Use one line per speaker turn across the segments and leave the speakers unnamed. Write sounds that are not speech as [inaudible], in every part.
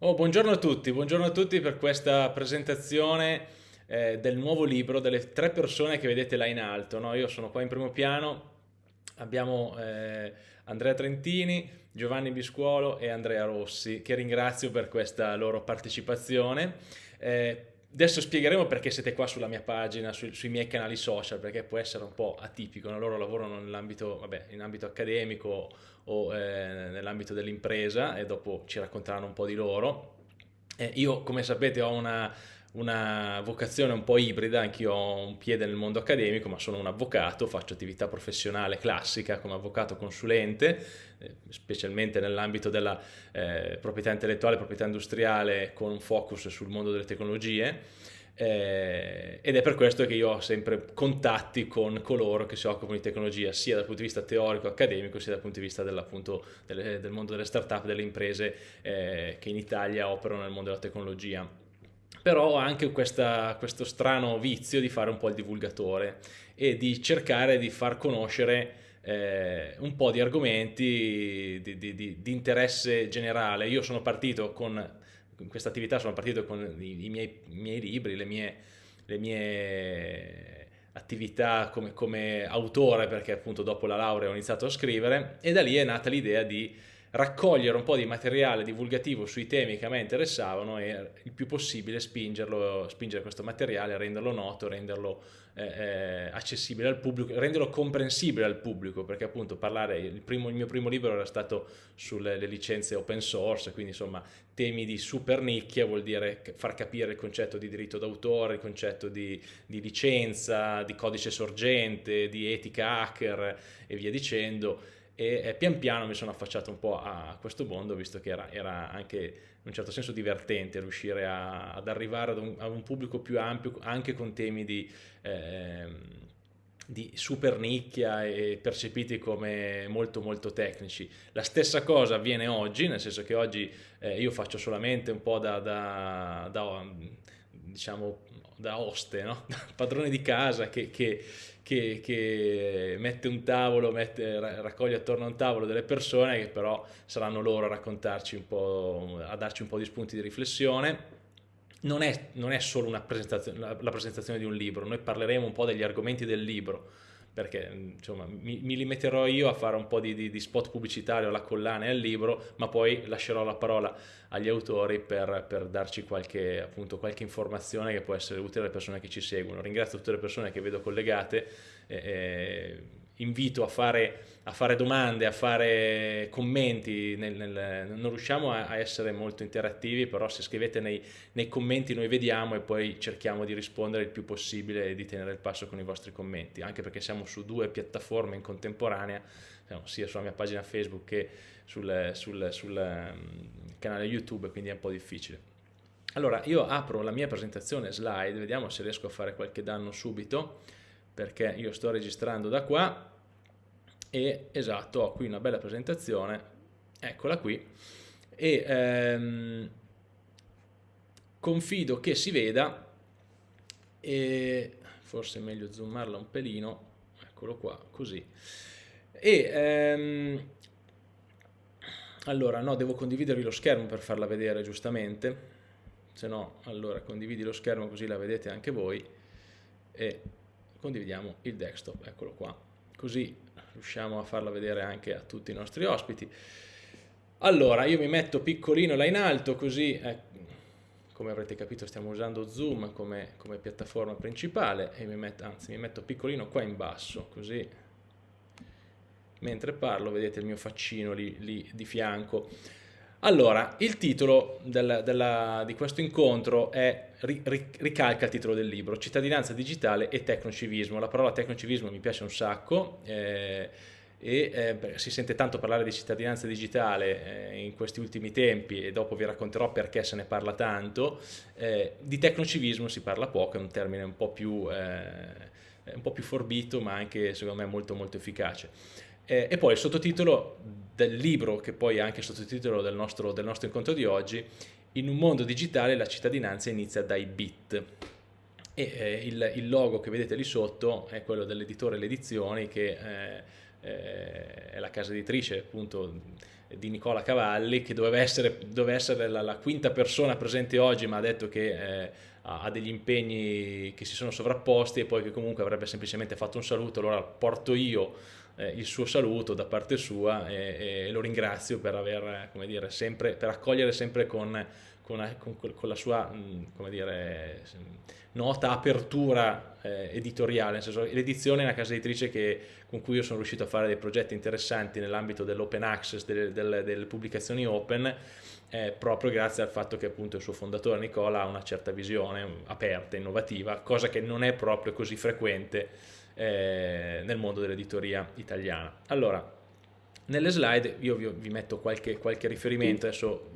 Oh, buongiorno a tutti, buongiorno a tutti per questa presentazione eh, del nuovo libro delle tre persone che vedete là in alto. No? Io sono qua in primo piano, abbiamo eh, Andrea Trentini, Giovanni Biscuolo e Andrea Rossi, che ringrazio per questa loro partecipazione. Eh, adesso spiegheremo perché siete qua sulla mia pagina, su, sui miei canali social, perché può essere un po' atipico, no? loro lavorano vabbè, in ambito accademico o eh, nell'ambito dell'impresa e dopo ci racconteranno un po' di loro. Eh, io, come sapete, ho una, una vocazione un po' ibrida, anch'io ho un piede nel mondo accademico, ma sono un avvocato, faccio attività professionale classica come avvocato consulente, eh, specialmente nell'ambito della eh, proprietà intellettuale, proprietà industriale, con un focus sul mondo delle tecnologie eh, ed è per questo che io ho sempre contatti con coloro che si occupano di tecnologia sia dal punto di vista teorico, accademico, sia dal punto di vista del, del mondo delle start-up, delle imprese eh, che in Italia operano nel mondo della tecnologia. Però ho anche questa, questo strano vizio di fare un po' il divulgatore e di cercare di far conoscere eh, un po' di argomenti di, di, di, di interesse generale. Io sono partito con in questa attività sono partito con i, miei, i miei, libri, le mie, le mie attività come, come, autore, perché appunto dopo la laurea ho iniziato a scrivere, e da lì è nata l'idea di raccogliere un po' di materiale divulgativo sui temi che a me interessavano e il più possibile spingerlo, spingere questo materiale, renderlo noto, renderlo eh, eh, accessibile al pubblico, renderlo comprensibile al pubblico, perché appunto parlare, il, primo, il mio primo libro era stato sulle licenze open source, quindi insomma temi di super nicchia vuol dire far capire il concetto di diritto d'autore, il concetto di, di licenza, di codice sorgente, di etica hacker e via dicendo e eh, pian piano mi sono affacciato un po' a questo mondo visto che era, era anche in un certo senso divertente riuscire a, ad arrivare ad un, a un, pubblico più ampio anche con temi di, eh, di super nicchia e percepiti come molto molto tecnici. La stessa cosa avviene oggi, nel senso che oggi eh, io faccio solamente un po' da, da, da diciamo da oste, no? [laughs] padrone di casa che, che, che, che mette un tavolo, mette, raccoglie attorno a un tavolo delle persone che però saranno loro a raccontarci un po', a darci un po' di spunti di riflessione. Non è, non è solo presentazione, la, la presentazione di un libro, noi parleremo un po' degli argomenti del libro, perché insomma, mi, mi, limiterò io a fare un po' di, di, di, spot pubblicitario alla collana e al libro, ma poi lascerò la parola agli autori per, per darci qualche, appunto, qualche, informazione che può essere utile alle persone che ci seguono. Ringrazio tutte le persone che vedo collegate. Eh, invito a fare, a fare, domande, a fare commenti, nel, nel, non riusciamo a, a, essere molto interattivi, però se scrivete nei, nei, commenti noi vediamo e poi cerchiamo di rispondere il più possibile e di tenere il passo con i vostri commenti, anche perché siamo su due piattaforme in contemporanea, sia sulla mia pagina Facebook che sul, sul, sul um, canale YouTube, quindi è un po' difficile. Allora, io apro la mia presentazione slide, vediamo se riesco a fare qualche danno subito perché io sto registrando da qua e esatto, ho qui una bella presentazione, eccola qui, e ehm, confido che si veda e forse è meglio zoomarla un pelino, eccolo qua, così. E ehm, allora, no, devo condividervi lo schermo per farla vedere giustamente, se no, allora condividi lo schermo così la vedete anche voi e condividiamo il desktop, eccolo qua, così riusciamo a farla vedere anche a tutti i nostri ospiti. Allora, io mi metto piccolino là in alto, così, eh, come avrete capito stiamo usando Zoom come, come piattaforma principale, e mi metto, anzi mi metto piccolino qua in basso, così mentre parlo vedete il mio faccino lì, lì di fianco. Allora, il titolo del, della, di questo incontro è, ricalca il titolo del libro, Cittadinanza digitale e tecnocivismo. La parola tecnocivismo mi piace un sacco eh, e eh, si sente tanto parlare di cittadinanza digitale eh, in questi ultimi tempi e dopo vi racconterò perché se ne parla tanto. Eh, di tecnocivismo si parla poco, è un termine un po' più, eh, un po più forbito ma anche secondo me molto molto efficace. Eh, e poi il sottotitolo del libro, che poi è anche il sottotitolo del nostro, del nostro incontro di oggi, In un mondo digitale la cittadinanza inizia dai bit. E eh, il, il, logo che vedete lì sotto è quello dell'editore Le Edizioni, che eh, eh, è la casa editrice appunto di Nicola Cavalli, che doveva essere, doveva essere la, la, quinta persona presente oggi, ma ha detto che eh, ha degli impegni che si sono sovrapposti e poi che comunque avrebbe semplicemente fatto un saluto, allora porto io eh, il suo saluto da parte sua e, e lo ringrazio per, aver, dire, sempre, per accogliere sempre con, con, con, con la sua dire, nota apertura eh, editoriale, l'edizione è una casa editrice che, con cui io sono riuscito a fare dei progetti interessanti nell'ambito dell'open access, delle, delle, delle pubblicazioni open, eh, proprio grazie al fatto che appunto il suo fondatore Nicola ha una certa visione aperta, innovativa, cosa che non è proprio così frequente eh, nel mondo dell'editoria italiana. Allora, nelle slide io vi, vi metto qualche, qualche, riferimento, adesso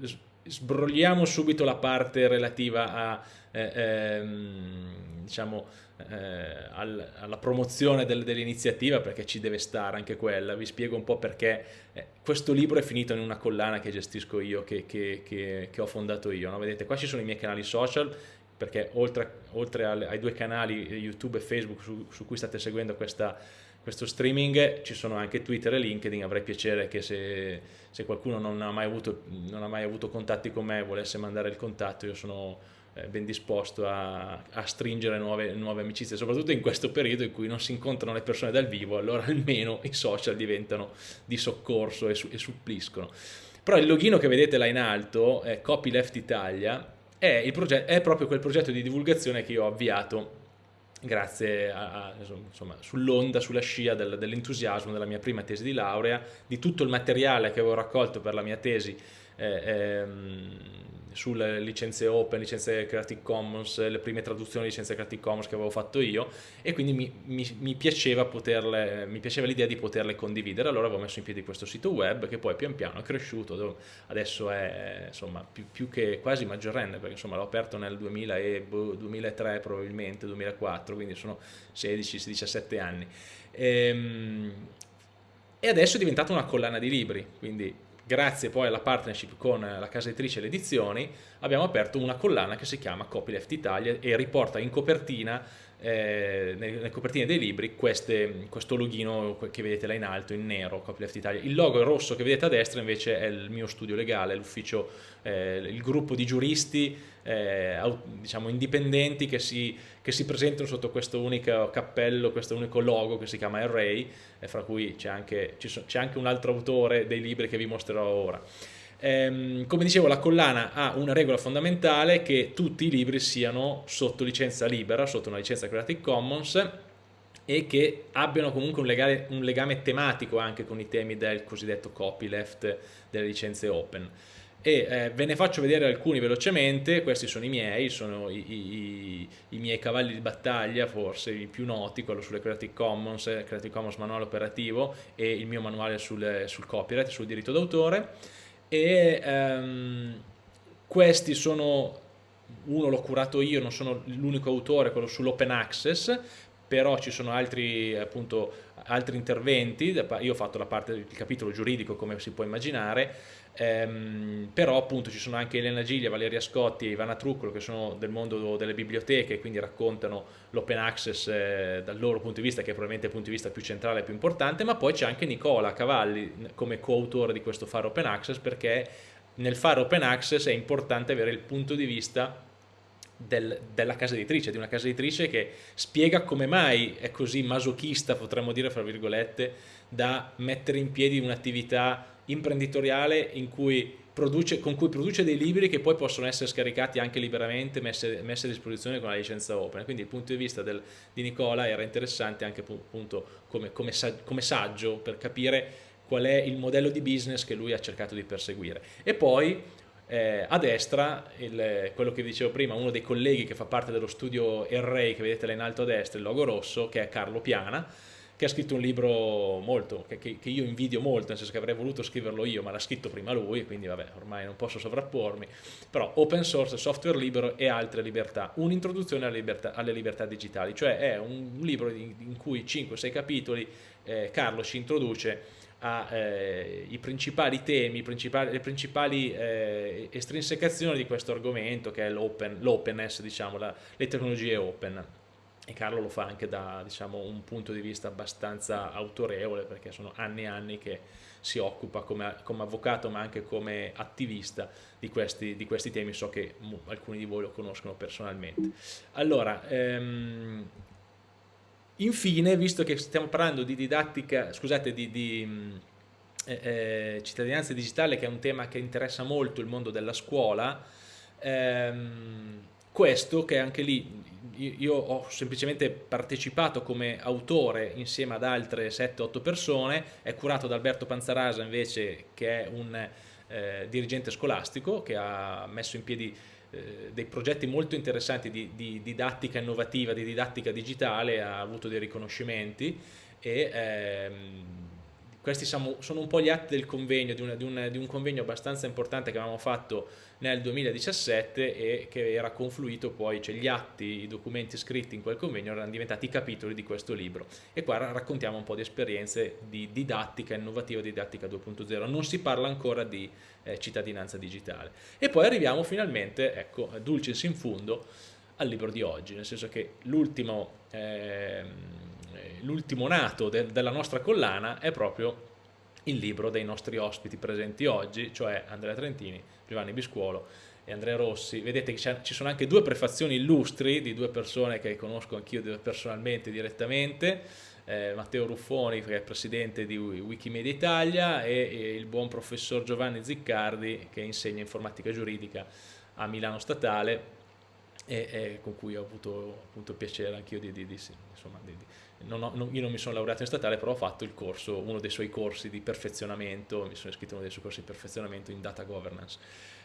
sbrogliamo subito la parte relativa a, eh, ehm, diciamo, eh, al, alla promozione del, dell'iniziativa perché ci deve stare anche quella, vi spiego un po' perché eh, questo libro è finito in una collana che gestisco io, che, che, che, che ho fondato io, no? vedete qua ci sono i miei canali social, perché oltre, oltre ai due canali YouTube e Facebook su, su cui state seguendo questa, questo streaming ci sono anche Twitter e LinkedIn, avrei piacere che se, se qualcuno non ha, avuto, non ha, mai avuto, contatti con me volesse mandare il contatto, io sono eh, ben disposto a, a stringere nuove, nuove, amicizie, soprattutto in questo periodo in cui non si incontrano le persone dal vivo, allora [laughs] almeno i social diventano di soccorso e, su, e suppliscono. Però il login che vedete là in alto, è Copyleft Italia, è, è proprio quel progetto di divulgazione che io ho avviato grazie sull'onda, sulla scia del, dell'entusiasmo della mia prima tesi di laurea, di tutto il materiale che avevo raccolto per la mia tesi eh, ehm, sulle licenze open, licenze Creative Commons, le prime traduzioni di licenze Creative Commons che avevo fatto io e quindi mi, mi, mi piaceva, piaceva l'idea di poterle condividere, allora avevo messo in piedi questo sito web che poi pian piano è cresciuto, adesso è insomma più, più che quasi maggiorenne perché l'ho aperto nel 2000 e, 2003 boh, probabilmente, 2004, quindi sono 16-17 anni. Ehm, e adesso è diventata una collana di libri, quindi grazie poi alla partnership con la casa editrice e le edizioni, abbiamo aperto una collana che si chiama Copyleft Italia e riporta in copertina eh, nelle, copertine dei libri queste, questo loghino che vedete là in alto in nero, Copyleft Italia. Il logo rosso che vedete a destra invece è il mio studio legale, l'ufficio, eh, il gruppo di giuristi eh, diciamo indipendenti che si, che si, presentano sotto questo unico cappello, questo unico logo che si chiama Array, fra cui c'è anche, anche un altro autore dei libri che vi mostrerò ora. Ehm, come dicevo la collana ha una regola fondamentale che tutti i libri siano sotto licenza libera, sotto una licenza Creative Commons e che abbiano comunque un legame, un legame tematico anche con i temi del cosiddetto copyleft delle licenze open e eh, ve ne faccio vedere alcuni velocemente, questi sono i miei, sono i, i, i, miei cavalli di battaglia, forse i più noti, quello sulle Creative Commons, Creative Commons manuale operativo e il mio manuale sul, sul copyright, sul diritto d'autore. E ehm, questi sono, uno l'ho curato io, non sono l'unico autore, quello sull'open access, però ci sono altri, appunto, altri interventi, io ho fatto la parte del capitolo giuridico come si può immaginare, ehm, però appunto ci sono anche Elena Giglia, Valeria Scotti e Ivana Truccolo che sono del mondo delle biblioteche quindi raccontano l'open access eh, dal loro punto di vista che è probabilmente il punto di vista più centrale e più importante, ma poi c'è anche Nicola Cavalli come coautore di questo fare open access perché nel fare open access è importante avere il punto di vista del, della casa editrice, di una casa editrice che spiega come mai è così masochista, potremmo dire fra virgolette, da mettere in piedi un'attività imprenditoriale cui produce, con cui produce dei libri che poi possono essere scaricati anche liberamente, messi, messi a disposizione con la licenza open. Quindi il punto di vista del, di Nicola era interessante anche appunto come, come, come saggio per capire qual è il modello di business che lui ha cercato di perseguire. E poi eh, a destra, il, quello che dicevo prima, uno dei colleghi che fa parte dello studio Array che vedete là in alto a destra, il logo rosso, che è Carlo Piana, che ha scritto un libro molto, che, che, io invidio molto, nel senso che avrei voluto scriverlo io, ma l'ha scritto prima lui, quindi vabbè, ormai non posso sovrappormi, però open source, software libero e altre libertà, un'introduzione alle libertà, alle libertà digitali, cioè è un libro in, in cui 5-6 capitoli eh, Carlo ci introduce ai eh, principali temi, principali, le principali eh, estrinsecazioni di questo argomento che è l'openness, diciamo, la, le tecnologie open. E Carlo lo fa anche da diciamo, un punto di vista abbastanza autorevole perché sono anni e anni che si occupa come, come avvocato ma anche come attivista di questi, di questi temi, so che alcuni di voi lo conoscono personalmente. Allora, ehm, infine, visto che stiamo parlando di didattica, scusate, di, di eh, eh, cittadinanza digitale che è un tema che interessa molto il mondo della scuola, ehm, questo che anche lì io ho semplicemente partecipato come autore insieme ad altre 7-8 persone, è curato da Alberto Panzarasa invece che è un eh, dirigente scolastico che ha messo in piedi eh, dei progetti molto interessanti di, di, didattica innovativa, di didattica digitale, ha avuto dei riconoscimenti e ehm, questi sono, un po' gli atti del convegno, di, una, di, un, di, un, convegno abbastanza importante che avevamo fatto nel 2017 e che era confluito poi, cioè gli atti, i documenti scritti in quel convegno erano diventati i capitoli di questo libro e qua raccontiamo un po' di esperienze di didattica innovativa, didattica 2.0, non si parla ancora di eh, cittadinanza digitale. E poi arriviamo finalmente, ecco, dulcis in fundo, al libro di oggi, nel senso che l'ultimo... Eh, l'ultimo nato de della nostra collana è proprio il libro dei nostri ospiti presenti oggi, cioè Andrea Trentini, Giovanni Biscuolo e Andrea Rossi. Vedete che ci sono anche due prefazioni illustri di due persone che conosco anch'io personalmente, direttamente, eh, Matteo Ruffoni che è presidente di Wikimedia Italia e, e, il buon professor Giovanni Ziccardi che insegna informatica giuridica a Milano Statale e, e con cui ho avuto appunto piacere anch'io di, di, di, insomma, di non ho, non, io non mi sono laureato in statale, però ho fatto il corso, uno dei suoi corsi di perfezionamento, mi sono iscritto uno dei suoi corsi di perfezionamento in data governance.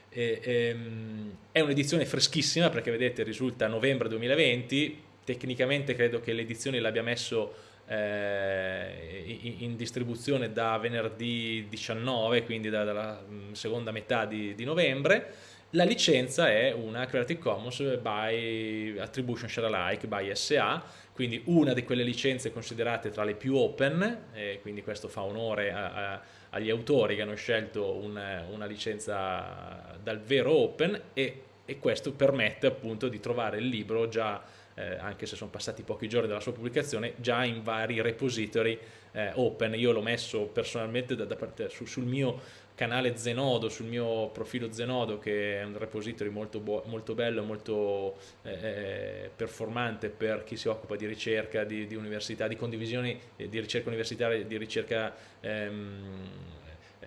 E, ehm, è un'edizione freschissima perché vedete risulta novembre 2020, tecnicamente credo che l'edizione l'abbia messo eh, in, in, distribuzione da venerdì 19, quindi da, dalla mm, seconda metà di, di novembre, la licenza è una Creative Commons by Attribution Share Alike by SA, quindi una di quelle licenze considerate tra le più open, e quindi questo fa onore a, a, agli autori che hanno scelto una, una licenza dal vero open e, e, questo permette appunto di trovare il libro già, eh, anche se sono passati pochi giorni dalla sua pubblicazione, già in vari repository eh, open. Io l'ho messo personalmente da, da parte, su, sul mio canale Zenodo, sul mio profilo Zenodo che è un repository molto, molto bello, molto eh, eh, performante per chi si occupa di ricerca, di, di università, di condivisioni eh, di ricerca universitaria, di ricerca ehm,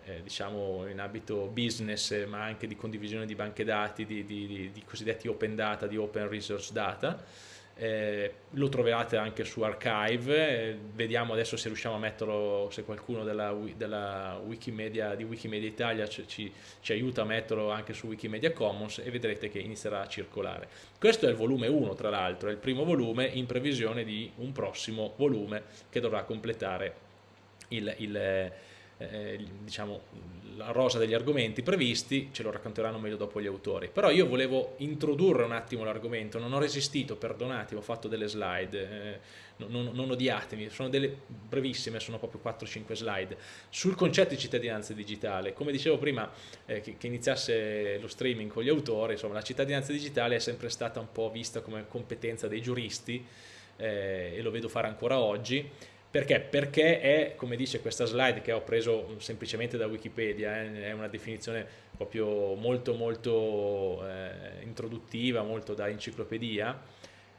eh, diciamo in ambito business ma anche di condivisione di banche dati, di, di, di cosiddetti open data, di open resource data eh, lo troverete anche su Archive, eh, vediamo adesso se riusciamo a metterlo, se qualcuno della, della Wikimedia, di Wikimedia Italia ci, ci, aiuta a metterlo anche su Wikimedia Commons e vedrete che inizierà a circolare. Questo è il volume 1 tra l'altro, è il primo volume in previsione di un prossimo volume che dovrà completare il, il eh, diciamo, la rosa degli argomenti previsti, ce lo racconteranno meglio dopo gli autori. Però io volevo introdurre un attimo l'argomento, non ho resistito, perdonatemi, ho fatto delle slide, eh, non, non, odiatemi, sono delle brevissime, sono proprio 4-5 slide, sul concetto di cittadinanza digitale. Come dicevo prima eh, che, che, iniziasse lo streaming con gli autori, insomma la cittadinanza digitale è sempre stata un po' vista come competenza dei giuristi eh, e lo vedo fare ancora oggi, perché? Perché è, come dice questa slide che ho preso semplicemente da Wikipedia, eh, è una definizione proprio molto molto eh, introduttiva, molto da enciclopedia,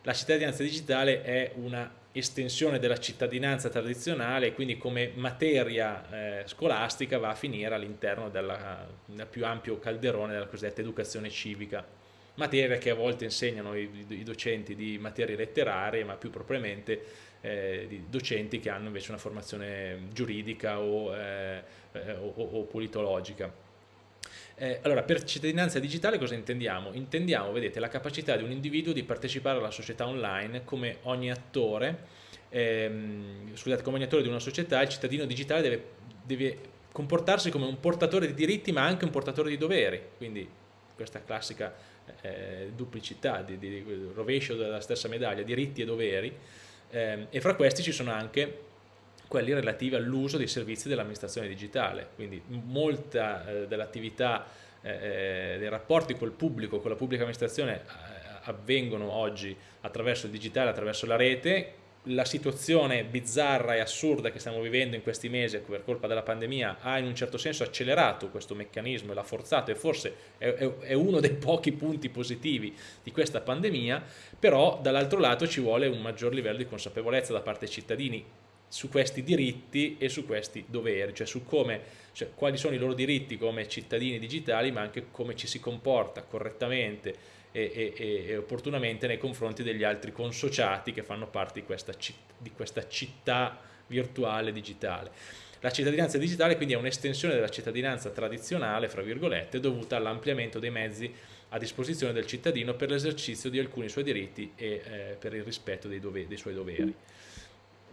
la cittadinanza digitale è una estensione della cittadinanza tradizionale quindi come materia eh, scolastica va a finire all'interno del più ampio calderone della cosiddetta educazione civica materia che a volte insegnano i, i docenti di materie letterarie ma più propriamente eh, di docenti che hanno invece una formazione giuridica o, eh, eh o, o politologica. Eh, allora, per cittadinanza digitale cosa intendiamo? Intendiamo, vedete, la capacità di un individuo di partecipare alla società online come ogni attore, ehm, scusate, come ogni attore di una società, il cittadino digitale deve, deve comportarsi come un portatore di diritti ma anche un portatore di doveri, quindi questa classica eh, duplicità, di, di, di rovescio della stessa medaglia, diritti e doveri, eh, e fra questi ci sono anche quelli relativi all'uso dei servizi dell'amministrazione digitale, quindi molta eh, dell'attività eh, eh, dei rapporti col pubblico, con la pubblica amministrazione eh, avvengono oggi attraverso il digitale, attraverso la rete, la situazione bizzarra e assurda che stiamo vivendo in questi mesi per colpa della pandemia ha in un certo senso accelerato questo meccanismo e l'ha forzato e forse è, è, è, uno dei pochi punti positivi di questa pandemia, però dall'altro lato ci vuole un maggior livello di consapevolezza da parte dei cittadini su questi diritti e su questi doveri, cioè su come, cioè, quali sono i loro diritti come cittadini digitali ma anche come ci si comporta correttamente e, e, e, opportunamente nei confronti degli altri consociati che fanno parte di questa, di questa città virtuale digitale. La cittadinanza digitale quindi è un'estensione della cittadinanza tradizionale, fra virgolette, dovuta all'ampliamento dei mezzi a disposizione del cittadino per l'esercizio di alcuni suoi diritti e eh, per il rispetto dei, dei suoi doveri.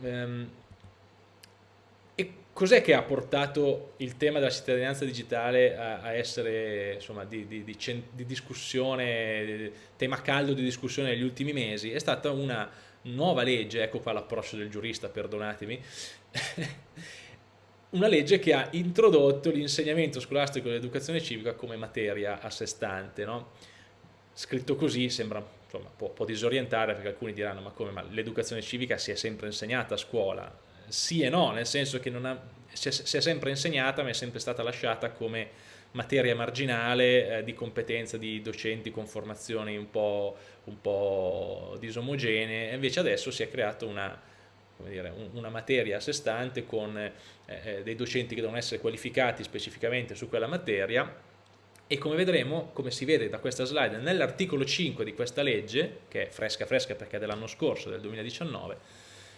Um, cos'è che ha portato il tema della cittadinanza digitale a, a essere insomma, di, di, di, di, discussione, tema caldo di discussione negli ultimi mesi? È stata una nuova legge, ecco qua l'approccio del giurista, perdonatemi, [laughs] una legge che ha introdotto l'insegnamento scolastico dell'educazione civica come materia a sé stante. No? Scritto così sembra, insomma, può, può disorientare perché alcuni diranno ma come, ma l'educazione civica si è sempre insegnata a scuola? Sì e no, nel senso che ha, si, è, si, è, sempre insegnata ma è sempre stata lasciata come materia marginale eh, di competenza di docenti con formazioni un po', un po disomogenee, invece adesso si è creata una, dire, una materia a sé stante con eh, eh, dei docenti che devono essere qualificati specificamente su quella materia e come vedremo, come si vede da questa slide, nell'articolo 5 di questa legge, che è fresca fresca perché è dell'anno scorso, del 2019,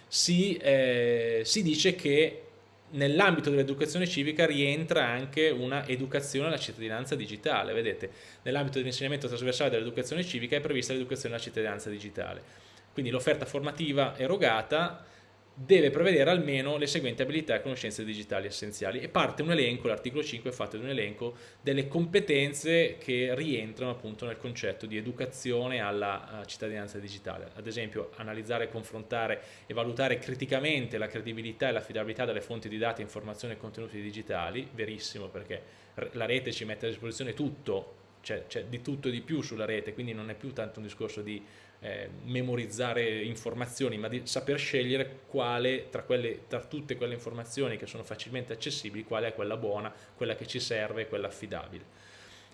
si, eh, si dice che nell'ambito dell'educazione civica rientra anche una educazione alla cittadinanza digitale, vedete, nell'ambito dell'insegnamento trasversale dell'educazione civica è prevista l'educazione alla cittadinanza digitale, quindi l'offerta formativa erogata deve prevedere almeno le seguenti abilità e conoscenze digitali essenziali. E parte un elenco, l'articolo 5 è fatto di un elenco delle competenze che rientrano appunto nel concetto di educazione alla cittadinanza digitale, ad esempio analizzare, confrontare e valutare criticamente la credibilità e l'affidabilità delle fonti di dati, informazioni e contenuti digitali, verissimo perché la rete ci mette a disposizione tutto, c'è di tutto e di più sulla rete, quindi non è più tanto un discorso di eh, memorizzare informazioni, ma di saper scegliere quale tra, quelle, tra tutte quelle informazioni che sono facilmente accessibili, quale è quella buona, quella che ci serve, quella affidabile.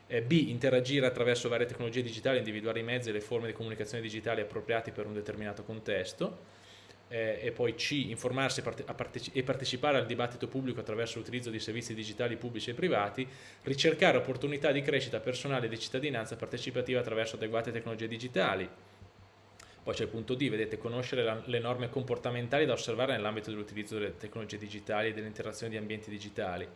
Eh, B. Interagire attraverso varie tecnologie digitali, individuare i mezzi e le forme di comunicazione digitali appropriati per un determinato contesto. Eh, e poi C. Informarsi e partecipare al dibattito pubblico attraverso l'utilizzo di servizi digitali pubblici e privati, ricercare opportunità di crescita personale e di cittadinanza partecipativa attraverso adeguate tecnologie digitali, poi c'è il punto D, vedete, conoscere la, le norme comportamentali da osservare nell'ambito dell'utilizzo delle tecnologie digitali e dell'interazione di ambienti digitali,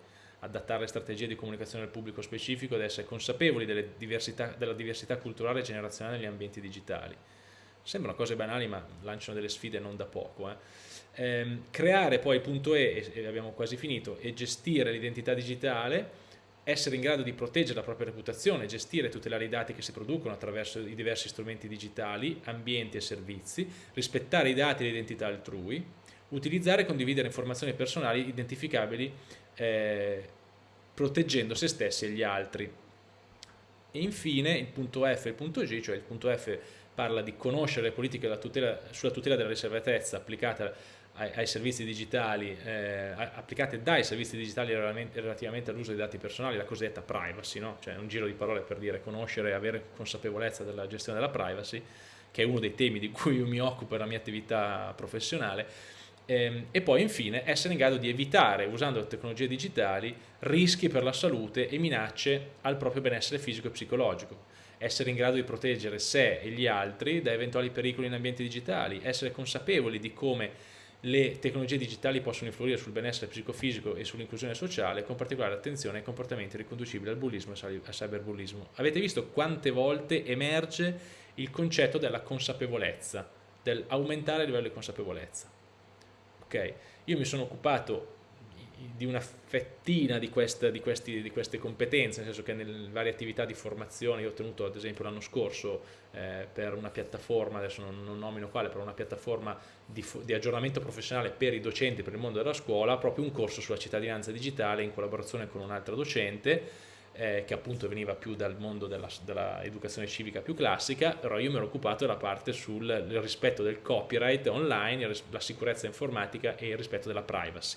adattare le strategie di comunicazione al pubblico specifico ed essere consapevoli diversità, della diversità culturale e generazionale negli ambienti digitali. Sembrano cose banali ma lanciano delle sfide non da poco. Eh. Ehm, creare poi il punto E, e abbiamo quasi finito, e gestire l'identità digitale essere in grado di proteggere la propria reputazione, gestire e tutelare i dati che si producono attraverso i diversi strumenti digitali, ambienti e servizi, rispettare i dati e l'identità altrui, utilizzare e condividere informazioni personali identificabili eh, proteggendo se stessi e gli altri. E infine il punto F e il punto G, cioè il punto F parla di conoscere le politiche tutela, sulla tutela della riservatezza applicata ai, ai servizi digitali, eh, applicate dai servizi digitali relativamente all'uso dei dati personali, la cosiddetta privacy, no? cioè un giro di parole per dire conoscere e avere consapevolezza della gestione della privacy, che è uno dei temi di cui mi occupo nella mia attività professionale, ehm, e poi infine essere in grado di evitare, usando le tecnologie digitali, rischi per la salute e minacce al proprio benessere fisico e psicologico. Essere in grado di proteggere sé e gli altri da eventuali pericoli in ambienti digitali, essere consapevoli di come le tecnologie digitali possono influire sul benessere psicofisico e sull'inclusione sociale con particolare attenzione ai comportamenti riconducibili al bullismo e al cyberbullismo. Avete visto quante volte emerge il concetto della consapevolezza, dell'aumentare il livello di consapevolezza. Ok, io mi sono occupato di una fettina di, questa, di, questi, di, queste competenze, nel senso che nelle varie attività di formazione, io ho tenuto ad esempio l'anno scorso eh, per una piattaforma, adesso non, non, nomino quale, per una piattaforma di, di, aggiornamento professionale per i docenti, per il mondo della scuola, proprio un corso sulla cittadinanza digitale in collaborazione con un altro docente, eh, che appunto veniva più dal mondo dell'educazione civica più classica, però io mi ero occupato della parte sul rispetto del copyright online, la sicurezza informatica e il rispetto della privacy.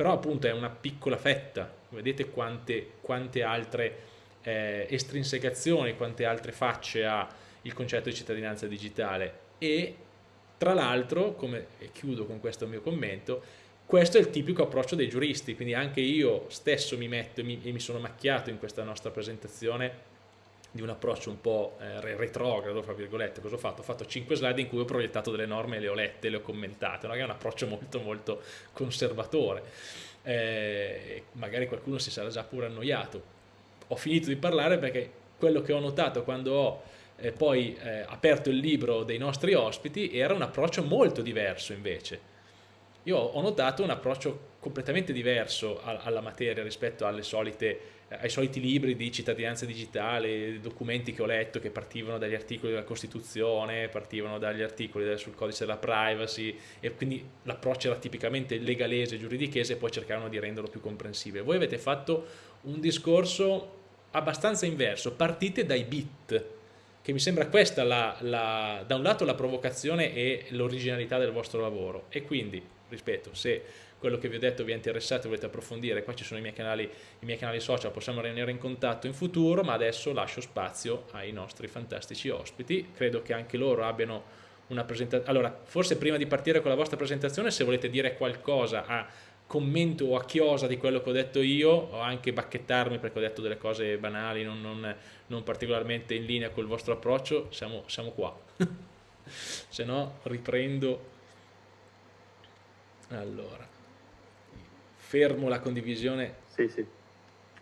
Però appunto è una piccola fetta, vedete quante, quante altre eh, estrinsecazioni, quante altre facce ha il concetto di cittadinanza digitale. E tra l'altro, come chiudo con questo mio commento, questo è il tipico approccio dei giuristi, quindi anche io stesso mi metto mi, e mi sono macchiato in questa nostra presentazione di un approccio un po' eh, retrogrado, fra virgolette, cosa ho fatto? Ho fatto 5 slide in cui ho proiettato delle norme le ho lette, le ho commentate, no? è un approccio molto molto conservatore, eh, magari qualcuno si sarà già pure annoiato. Ho finito di parlare perché quello che ho notato quando ho eh, poi eh, aperto il libro dei nostri ospiti era un approccio molto diverso invece, io ho notato un approccio completamente diverso alla materia rispetto solite, ai soliti libri di cittadinanza digitale, documenti che ho letto che partivano dagli articoli della Costituzione, partivano dagli articoli sul codice della privacy e quindi l'approccio era tipicamente legalese, giuridichese e poi cercavano di renderlo più comprensibile. Voi avete fatto un discorso abbastanza inverso, partite dai bit, che mi sembra questa la, la, da un lato la provocazione e l'originalità del vostro lavoro e quindi rispetto, se quello che vi ho detto vi è interessato e volete approfondire, qua ci sono i miei, canali, i miei canali social, possiamo rimanere in contatto in futuro, ma adesso lascio spazio ai nostri fantastici ospiti, credo che anche loro abbiano una presentazione, allora forse prima di partire con la vostra presentazione se volete dire qualcosa a commento o a chiosa di quello che ho detto io o anche bacchettarmi perché ho detto delle cose banali non, non, non particolarmente in linea col vostro approccio siamo, siamo qua. [laughs] Se no riprendo. Allora, fermo la condivisione.
Sì, sì.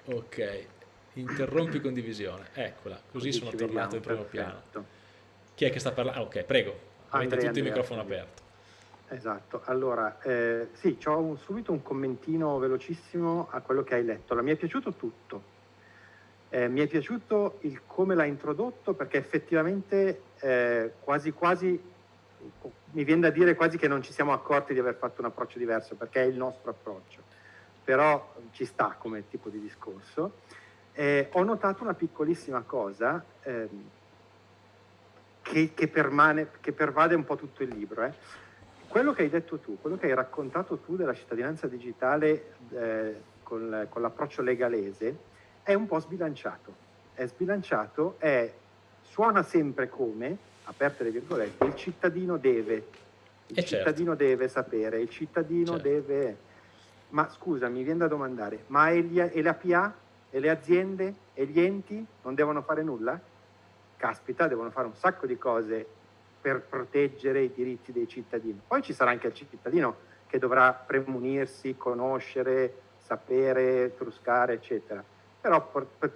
Ok, interrompi condivisione. Eccola, così sono tornato in primo piano. Chi è che sta parlando? Ah, ok, prego. Avete Andrea, tutto il microfono Andrea. aperto.
Esatto, allora, eh, sì, ho subito un commentino velocissimo a quello che hai letto. Allora, mi è piaciuto tutto. Eh, mi è piaciuto il come l'ha introdotto perché effettivamente eh, quasi quasi mi viene da dire quasi che non ci siamo accorti di aver fatto un approccio diverso, perché è il nostro approccio, però ci sta come tipo di discorso. Eh, ho notato una piccolissima cosa ehm, che, che, permane, che, pervade un po' tutto il libro. Eh. Quello che hai detto tu, quello che hai raccontato tu della cittadinanza digitale eh, con, con l'approccio legalese, è un po' sbilanciato. È sbilanciato, è, suona sempre come, aperte le virgolette, il cittadino deve, il e certo. cittadino certo. deve sapere, il cittadino certo. deve... Ma scusa, mi viene da domandare, ma e, gli, e la PA e le aziende e gli enti non devono fare nulla? Caspita, devono fare un sacco di cose per proteggere i diritti dei cittadini. Poi ci sarà anche il cittadino che dovrà premunirsi, conoscere, sapere, truscare, eccetera. Però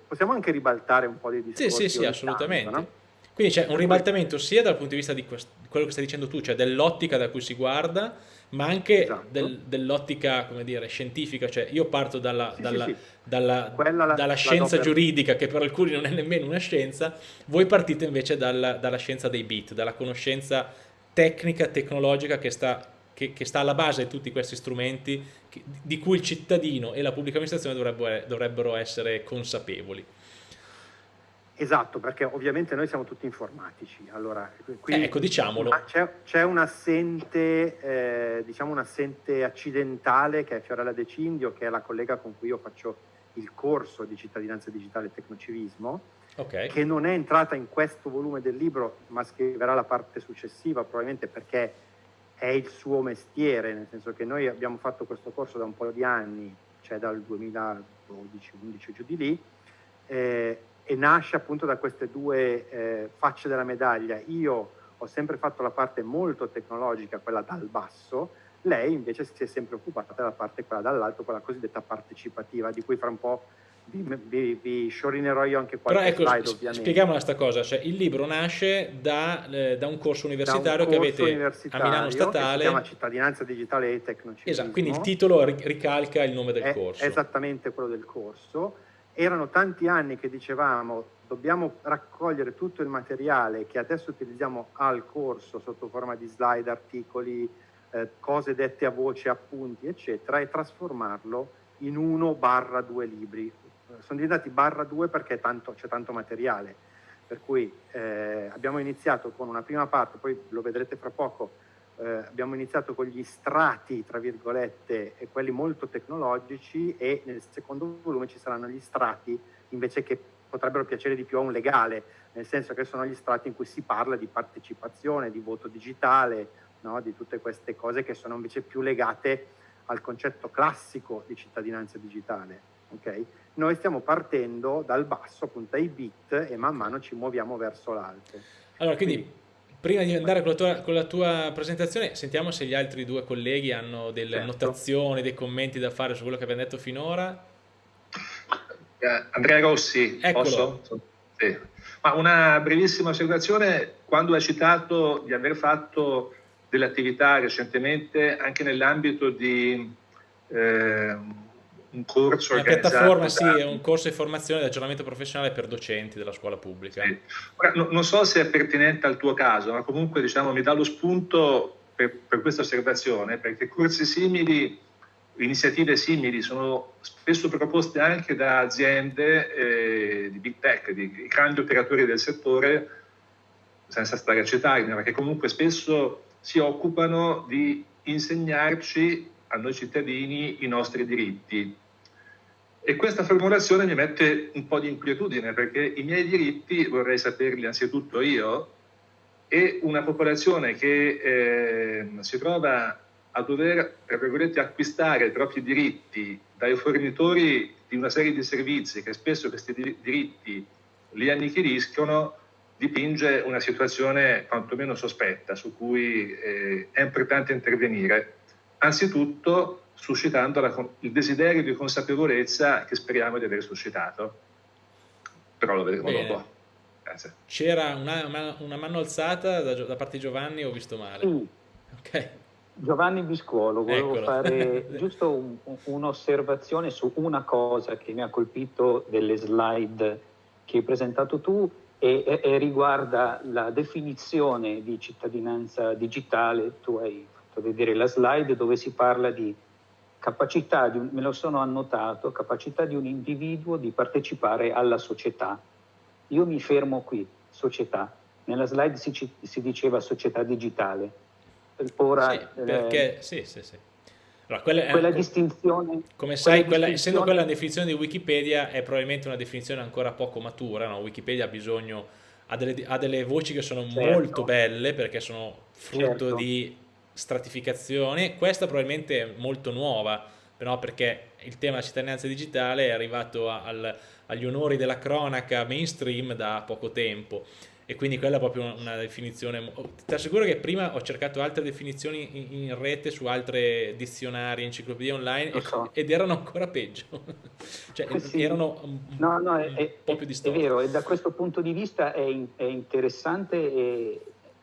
possiamo anche ribaltare un po' di discorsi.
Sì, sì, sì, assolutamente. Tanto, no? Quindi c'è un ribaltamento sia dal punto di vista di quello che stai dicendo tu, cioè dell'ottica da cui si guarda, ma anche esatto. del, dell'ottica, come dire, scientifica, cioè io parto dalla, sì, dalla, sì, sì. dalla, la, dalla scienza giuridica, che per alcuni non è nemmeno una scienza, voi partite invece dalla, dalla scienza dei bit, dalla conoscenza tecnica, tecnologica che sta, che, che sta alla base di tutti questi strumenti che, di cui il cittadino e la pubblica amministrazione dovrebbero, dovrebbero essere consapevoli.
Esatto, perché ovviamente noi siamo tutti informatici. Allora, qui
eh, ecco, diciamolo.
C'è, un assente, eh, diciamo un assente accidentale che è Fiorella De Cindio, che è la collega con cui io faccio il corso di cittadinanza digitale e tecnocivismo, okay. che non è entrata in questo volume del libro, ma scriverà la parte successiva, probabilmente perché è il suo mestiere, nel senso che noi abbiamo fatto questo corso da un po' di anni, cioè dal 2012-11 giù di lì, eh, e nasce appunto da queste due eh, facce della medaglia. Io ho sempre fatto la parte molto tecnologica, quella dal basso, lei invece si è sempre occupata della parte quella dall'alto, quella cosiddetta partecipativa, di cui fra un po' vi, vi, vi sciorinerò io anche qualche
Però ecco,
slide ovviamente.
Spieghiamo questa cosa, cioè il libro nasce da, eh, da un corso universitario un corso che avete universitario a Milano Statale. si
chiama Cittadinanza Digitale e Tecnocivismo.
Esatto, quindi il titolo ricalca il nome del
è
corso.
Esattamente quello del corso erano tanti anni che dicevamo dobbiamo raccogliere tutto il materiale che adesso utilizziamo al corso sotto forma di slide, articoli, eh, cose dette a voce, appunti, eccetera, e trasformarlo in uno barra due libri. sono diventati barra 2 perché c'è tanto materiale. Per cui eh, abbiamo iniziato con una prima parte, poi lo vedrete fra poco, eh, abbiamo iniziato con gli strati, tra virgolette, e quelli molto tecnologici e nel secondo volume ci saranno gli strati invece che potrebbero piacere di più a un legale, nel senso che sono gli strati in cui si parla di partecipazione, di voto digitale, no? di tutte queste cose che sono invece più legate al concetto classico di cittadinanza digitale. Okay? Noi stiamo partendo dal basso, appunto ai bit, e man mano ci muoviamo verso l'alto.
Allora, quindi, quindi prima di andare con la, tua, con la, tua, presentazione, sentiamo se gli altri due colleghi hanno delle certo. notazioni, dei commenti da fare su quello che abbiamo detto finora.
Eh, Andrea Rossi, Eccolo. posso? Sì. Ma una brevissima osservazione, quando hai citato di aver fatto delle attività recentemente anche nell'ambito di eh, un corso
una piattaforma, da... sì, è un corso di formazione di aggiornamento professionale per docenti della scuola pubblica. Sì.
Ora, no, non so se è pertinente al tuo caso, ma comunque diciamo, mi dà lo spunto per, per questa osservazione, perché corsi simili iniziative simili sono spesso proposte anche da aziende eh, di big tech, di grandi operatori del settore, senza stare a citarli, ma che comunque spesso si occupano di insegnarci a noi cittadini i nostri diritti. E questa formulazione mi mette un po' di inquietudine perché i miei diritti vorrei saperli anzitutto io e una popolazione che eh, si trova a dover, tra virgolette, acquistare i propri diritti dai fornitori di una serie di servizi che spesso questi diritti li annichiliscono, dipinge una situazione quantomeno sospetta su cui eh, è importante intervenire, anzitutto suscitando la, il desiderio di consapevolezza che speriamo di aver suscitato. Però lo vedremo Bene. dopo.
Grazie. C'era una, una, mano alzata da, da, parte di Giovanni, ho visto male.
Sì. Ok. Giovanni Biscuolo, volevo Eccolo. fare [laughs] giusto un, un'osservazione su una cosa che mi ha colpito delle slide che hai presentato tu e, e, e, riguarda la definizione di cittadinanza digitale. Tu hai fatto vedere la slide dove si parla di capacità, di un, me lo sono annotato, capacità di un individuo di partecipare alla società. Io mi fermo qui, società. Nella slide si, si diceva società digitale
Ora, sì, perché, eh, sì, sì, sì.
Allora, quella, quella è, distinzione...
Come sai, quella, distinzione... essendo quella la definizione di Wikipedia, è probabilmente una definizione ancora poco matura. No? Wikipedia ha bisogno, ha delle, ha delle, voci che sono certo. molto belle perché sono frutto certo. di stratificazione. Questa probabilmente è molto nuova, però perché il tema della cittadinanza digitale è arrivato al, agli onori della cronaca mainstream da poco tempo e quindi quella è proprio una, definizione ti assicuro che prima ho cercato altre definizioni in, in rete su altre dizionari, enciclopedie online so. ed erano ancora peggio [laughs] cioè eh sì. erano un,
no, no, un è, po' più distorti è vero e da questo punto di vista è, è interessante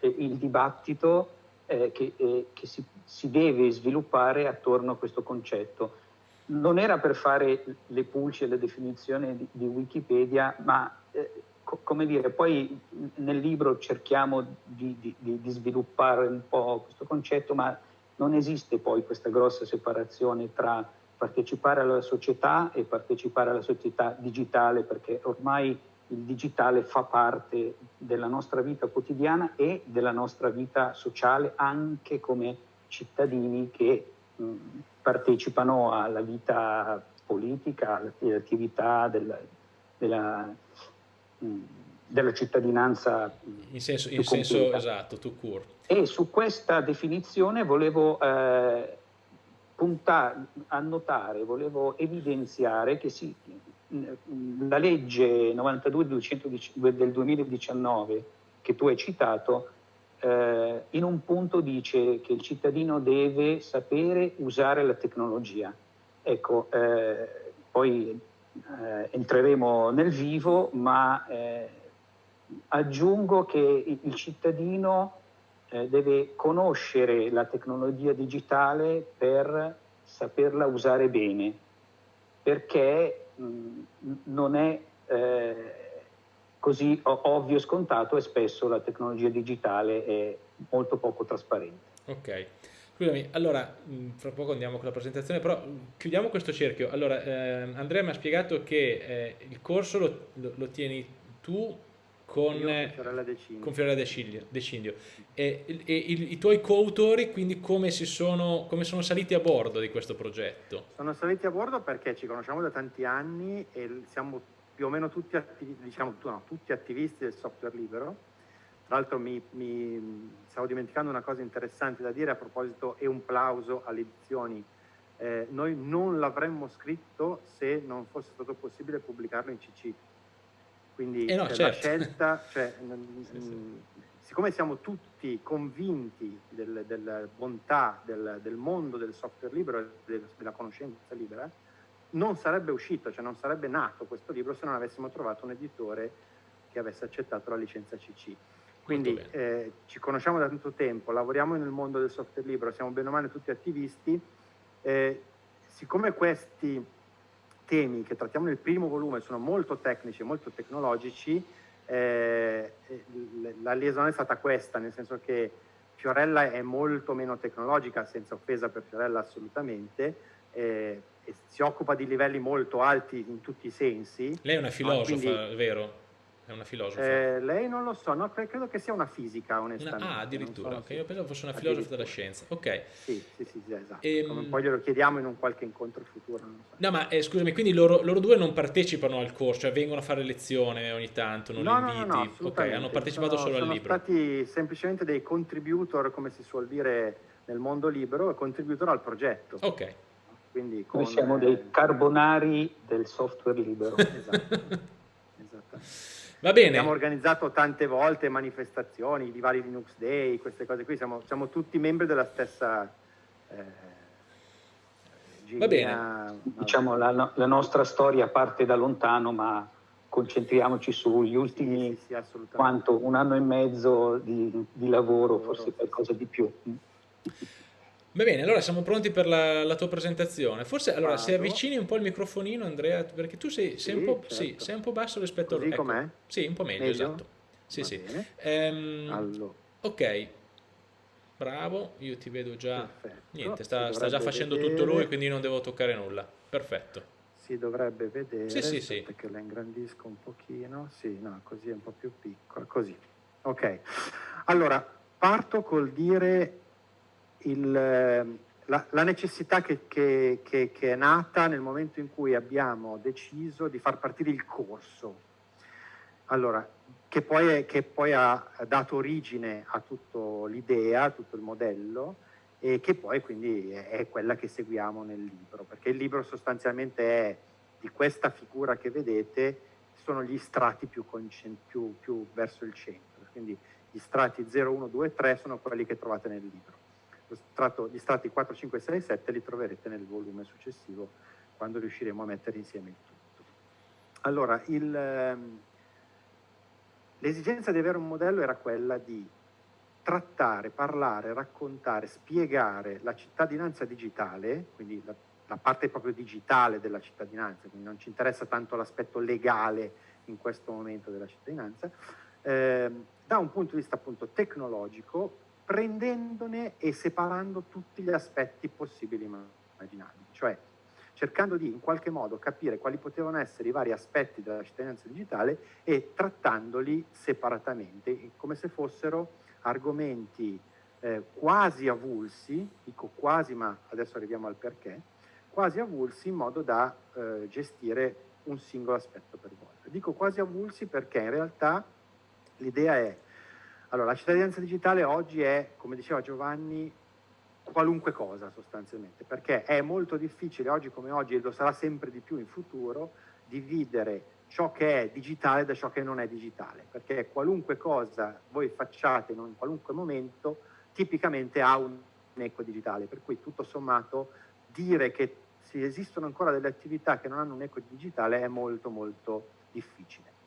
il dibattito eh, che, eh, che si, si deve sviluppare attorno a questo concetto. Non era per fare le pulci e le definizioni di, di Wikipedia, ma eh, come dire, poi nel libro cerchiamo di, di, di, sviluppare un po' questo concetto, ma non esiste poi questa grossa separazione tra partecipare alla società e partecipare alla società digitale, perché ormai il digitale fa parte della nostra vita quotidiana e della nostra vita sociale anche come cittadini che mh, partecipano alla vita politica, all'attività della, della della cittadinanza
in senso, in senso esatto, to cure.
E su questa definizione volevo eh, puntare, annotare, volevo evidenziare che si, la legge 92 del 2019 che tu hai citato eh, in un punto dice che il cittadino deve sapere usare la tecnologia. Ecco, eh, poi eh, entreremo nel vivo, ma eh, aggiungo che il cittadino eh, deve conoscere la tecnologia digitale per saperla usare bene, perché mh, non è eh, così ovvio e scontato e spesso la tecnologia digitale è molto poco trasparente.
Ok. Scusami, allora, mm, fra poco andiamo con la presentazione, però mm, chiudiamo questo cerchio. Allora, eh, Andrea mi ha spiegato che eh, il corso lo, lo, lo, tieni tu con,
Fiorella De Cindio.
Con Fiorella De Cindio. E, e, e i, i, tuoi coautori, quindi come, si sono, come sono saliti a bordo di questo progetto?
Sono saliti a bordo perché ci conosciamo da tanti anni e siamo più o meno tutti, attivi, diciamo, no, tutti attivisti del software libero tra l'altro mi, mi, stavo dimenticando una cosa interessante da dire a proposito e un plauso alle edizioni. Eh, noi non l'avremmo scritto se non fosse stato possibile pubblicarlo in CC. Quindi
eh no,
certo. la scelta, cioè, [laughs] sì, sì. siccome siamo tutti convinti del, della bontà del, del, mondo del software libero e del, della conoscenza libera, non sarebbe uscito, cioè non sarebbe nato questo libro se non avessimo trovato un editore che avesse accettato la licenza CC. Quindi eh, ci conosciamo da tanto tempo, lavoriamo nel mondo del software libero, siamo bene o male tutti attivisti. Eh, siccome questi temi che trattiamo nel primo volume sono molto tecnici e molto tecnologici, eh, la liaison è stata questa, nel senso che Fiorella è molto meno tecnologica, senza offesa per Fiorella assolutamente, eh, e si occupa di livelli molto alti in tutti i sensi.
Lei è una filosofa, quindi, vero? È una filosofa?
Eh, lei non lo so, no, credo che sia una fisica, onestamente.
Una, ah, addirittura, so, okay. io pensavo fosse una filosofa della scienza. Ok.
Sì, sì, sì, sì esatto. E, ehm, poi glielo chiediamo in un qualche incontro futuro. So.
No, ma eh, scusami, quindi loro, loro, due non partecipano al corso, cioè vengono a fare lezione ogni tanto, non
no,
li inviti?
No, no,
ok, hanno partecipato
sono,
solo
sono
al libro.
Sono stati semplicemente dei contributor, come si suol dire nel mondo libero, e contributor al progetto.
Ok.
Quindi con, Noi siamo dei eh, carbonari del software libero.
esatto. esatto. [laughs]
Va bene.
Abbiamo organizzato tante volte manifestazioni, i vari Linux Day, queste cose qui, siamo, siamo tutti membri della stessa... Eh,
Va bene.
Diciamo la, la, nostra storia parte da lontano, ma concentriamoci sugli ultimi sì, sì, sì, quanto, un anno e mezzo di, di lavoro, forse qualcosa di più.
Va bene, allora siamo pronti per la, la tua presentazione. Forse allora se avvicini un po' il microfonino, Andrea, perché tu sei, sei, un, po', certo. sì, sei un, po', basso rispetto
a... Così ecco, com'è?
Sì, un po' meglio, meglio? esatto. Sì,
Va
sì.
Ehm, allora.
Ok, bravo, io ti vedo già... Perfetto. Niente, sta, sta già facendo vedere. tutto lui, quindi non devo toccare nulla. Perfetto.
Si dovrebbe vedere,
sì, sì, sì.
perché la ingrandisco un pochino. Sì, no, così è un po' più piccola, così. Ok, allora parto col dire il, la, la, necessità che, che, che, che, è nata nel momento in cui abbiamo deciso di far partire il corso. Allora, che poi, è, che poi ha dato origine a tutta l'idea, a tutto il modello, e che poi quindi è, quella che seguiamo nel libro, perché il libro sostanzialmente è di questa figura che vedete, sono gli strati più, più, più verso il centro, quindi gli strati 0, 1, 2, 3 sono quelli che trovate nel libro strato, gli strati 4, 5, 6 e 7 li troverete nel volume successivo quando riusciremo a mettere insieme il tutto. Allora, ehm, l'esigenza di avere un modello era quella di trattare, parlare, raccontare, spiegare la cittadinanza digitale, quindi la, la parte proprio digitale della cittadinanza, quindi non ci interessa tanto l'aspetto legale in questo momento della cittadinanza, eh, da un punto di vista appunto tecnologico prendendone e separando tutti gli aspetti possibili e immaginabili, cioè cercando di in qualche modo capire quali potevano essere i vari aspetti della cittadinanza digitale e trattandoli separatamente, come se fossero argomenti eh, quasi avulsi, dico quasi ma adesso arriviamo al perché, quasi avulsi in modo da eh, gestire un singolo aspetto per volta. Dico quasi avulsi perché in realtà l'idea è allora, la cittadinanza digitale oggi è, come diceva Giovanni, qualunque cosa sostanzialmente, perché è molto difficile oggi come oggi, e lo sarà sempre di più in futuro, dividere ciò che è digitale da ciò che non è digitale, perché qualunque cosa voi facciate in qualunque momento tipicamente ha un eco digitale, per cui tutto sommato dire che esistono ancora delle attività che non hanno un eco digitale è molto molto difficile.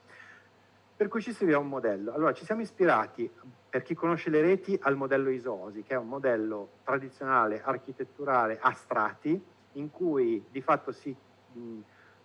Per cui ci serviva un modello. Allora ci siamo ispirati, per chi conosce le reti, al modello ISOSI, che è un modello tradizionale, architetturale, a strati, in cui di fatto si mh,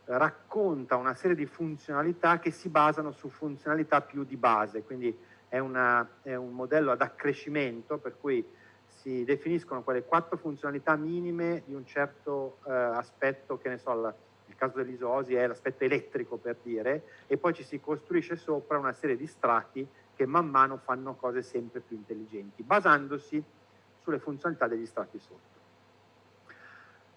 racconta una serie di funzionalità che si basano su funzionalità più di base, quindi è, una, è un modello ad accrescimento per cui si definiscono quelle quattro funzionalità minime di un certo eh, aspetto, che ne so, la, caso dell'isosi è l'aspetto elettrico per dire, e poi ci si costruisce sopra una serie di strati che man mano fanno cose sempre più intelligenti, basandosi sulle funzionalità degli strati sotto.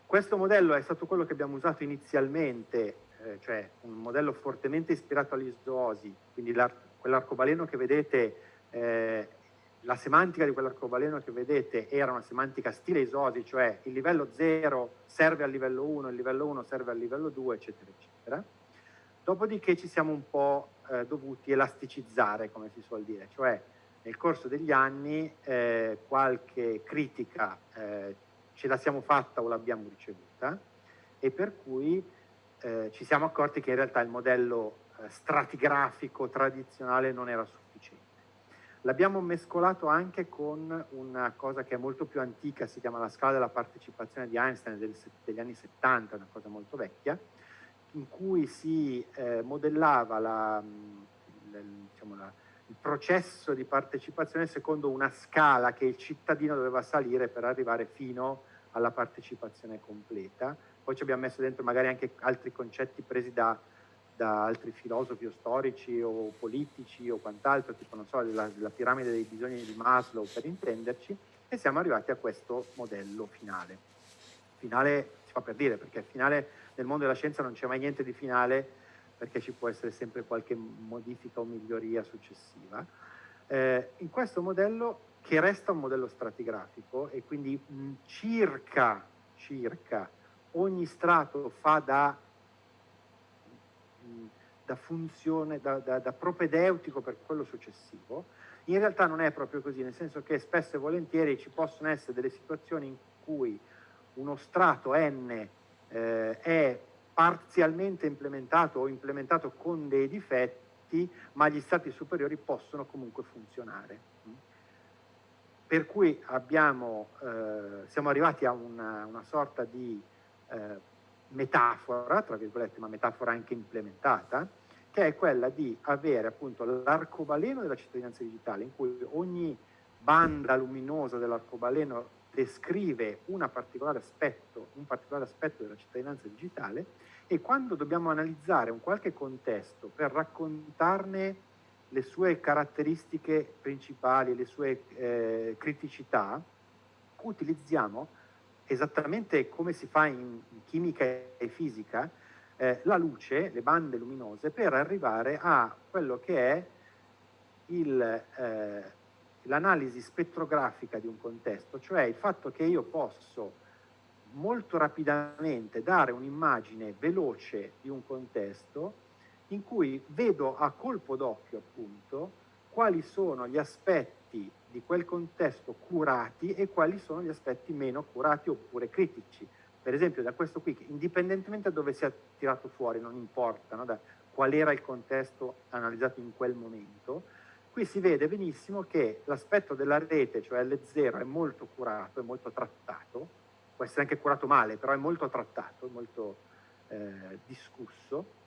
Questo modello è stato quello che abbiamo usato inizialmente, eh, cioè un modello fortemente ispirato all'isosi, quindi quell'arcobaleno che vedete eh, la semantica di quell'arcobaleno che vedete era una semantica stile isosi, cioè il livello 0 serve al livello 1, il livello 1 serve al livello 2, eccetera, eccetera. Dopodiché ci siamo un po' eh, dovuti elasticizzare, come si suol dire, cioè nel corso degli anni eh, qualche critica eh, ce la siamo fatta o l'abbiamo ricevuta e per cui eh, ci siamo accorti che in realtà il modello eh, stratigrafico tradizionale non era sufficiente. L'abbiamo mescolato anche con una cosa che è molto più antica, si chiama la scala della partecipazione di Einstein del, degli anni 70, una cosa molto vecchia, in cui si eh, modellava la, la, diciamo la, il processo di partecipazione secondo una scala che il cittadino doveva salire per arrivare fino alla partecipazione completa. Poi ci abbiamo messo dentro magari anche altri concetti presi da da altri filosofi o storici o politici o quant'altro, tipo non so, della, della piramide dei bisogni di Maslow per intenderci, e siamo arrivati a questo modello finale. Finale si fa per dire, perché finale nel mondo della scienza non c'è mai niente di finale, perché ci può essere sempre qualche modifica o miglioria successiva. Eh, in questo modello, che resta un modello stratigrafico e quindi mh, circa, circa ogni strato fa da da funzione, da, da, da propedeutico per quello successivo, in realtà non è proprio così, nel senso che spesso e volentieri ci possono essere delle situazioni in cui uno strato n eh, è parzialmente implementato o implementato con dei difetti, ma gli strati superiori possono comunque funzionare. Per cui abbiamo, eh, siamo arrivati a una, una sorta di eh, metafora, tra virgolette, ma metafora anche implementata, che è quella di avere appunto l'arcobaleno della cittadinanza digitale, in cui ogni banda luminosa dell'arcobaleno descrive particolare aspetto, un particolare aspetto della cittadinanza digitale e quando dobbiamo analizzare un qualche contesto per raccontarne le sue caratteristiche principali, le sue eh, criticità, utilizziamo esattamente come si fa in chimica e fisica, eh, la luce, le bande luminose, per arrivare a quello che è eh, l'analisi spettrografica di un contesto, cioè il fatto che io posso molto rapidamente dare un'immagine veloce di un contesto in cui vedo a colpo d'occhio appunto quali sono gli aspetti di quel contesto curati e quali sono gli aspetti meno curati oppure critici. Per esempio da questo qui, indipendentemente da dove sia tirato fuori, non importa no, da qual era il contesto analizzato in quel momento, qui si vede benissimo che l'aspetto della rete, cioè L0, è molto curato, è molto trattato, può essere anche curato male, però è molto trattato, è molto eh, discusso.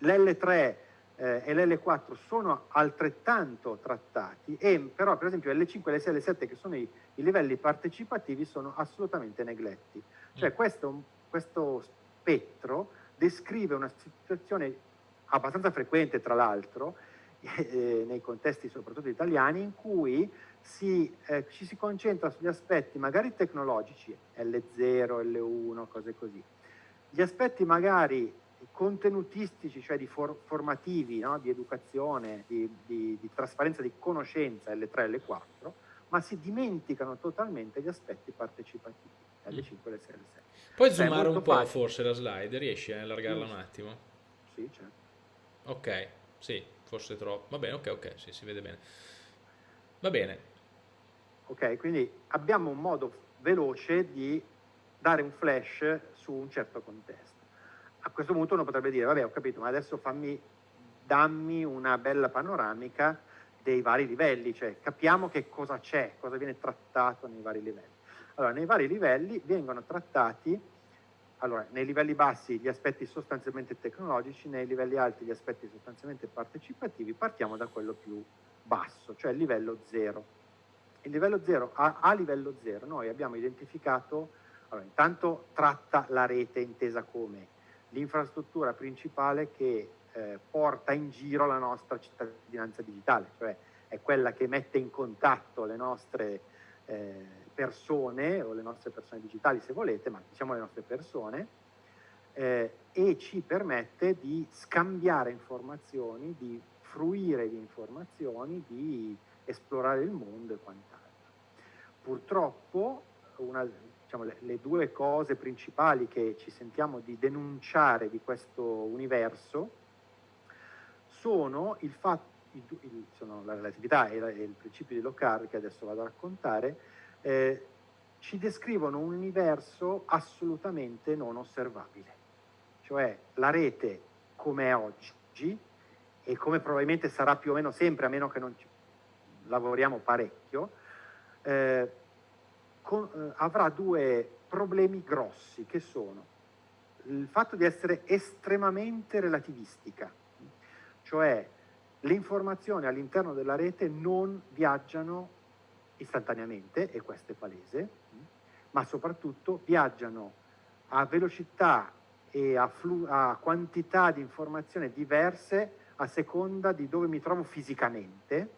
L'L3 eh, e l'L4 sono altrettanto trattati, e, però per esempio L5, L6 e L7 che sono i, i livelli partecipativi sono assolutamente negletti. Cioè mm. questo, questo spettro descrive una situazione abbastanza frequente tra l'altro [laughs] eh, nei contesti soprattutto italiani in cui si, eh, ci si concentra sugli aspetti magari tecnologici, L0, L1, cose così. Gli aspetti magari contenutistici, cioè di for formativi, no? di educazione, di, di, di, trasparenza di conoscenza L3 e L4, ma si dimenticano totalmente gli aspetti partecipativi L5 e L6 L6.
Puoi cioè, zoomare un po' facile. forse la slide, riesci a allargarla un attimo?
Sì, certo.
Ok, sì, forse troppo. Va bene, ok, ok, sì, si vede bene. Va bene.
Ok, quindi abbiamo un modo veloce di dare un flash su un certo contesto a questo punto uno potrebbe dire, vabbè ho capito, ma adesso fammi, dammi una bella panoramica dei vari livelli, cioè capiamo che cosa c'è, cosa viene trattato nei vari livelli. Allora, nei vari livelli vengono trattati, allora, nei livelli bassi gli aspetti sostanzialmente tecnologici, nei livelli alti gli aspetti sostanzialmente partecipativi, partiamo da quello più basso, cioè il livello 0. Il livello 0, a, a livello 0 noi abbiamo identificato, allora, intanto tratta la rete intesa come l'infrastruttura principale che eh, porta in giro la nostra cittadinanza digitale, cioè è quella che mette in contatto le nostre eh, persone o le nostre persone digitali se volete, ma diciamo le nostre persone, eh, e ci permette di scambiare informazioni, di fruire di informazioni, di esplorare il mondo e quant'altro. Purtroppo una, diciamo, le, le, due cose principali che ci sentiamo di denunciare di questo universo sono il fatto il, il, sono la relatività e, la, e, il principio di Locard che adesso vado a raccontare, eh, ci descrivono un universo assolutamente non osservabile. Cioè la rete come è oggi e come probabilmente sarà più o meno sempre, a meno che non ci lavoriamo parecchio, eh, con, eh, avrà due problemi grossi che sono il fatto di essere estremamente relativistica, cioè le informazioni all'interno della rete non viaggiano istantaneamente, e questo è palese, ma soprattutto viaggiano a velocità e a, a quantità di informazioni diverse a seconda di dove mi trovo fisicamente,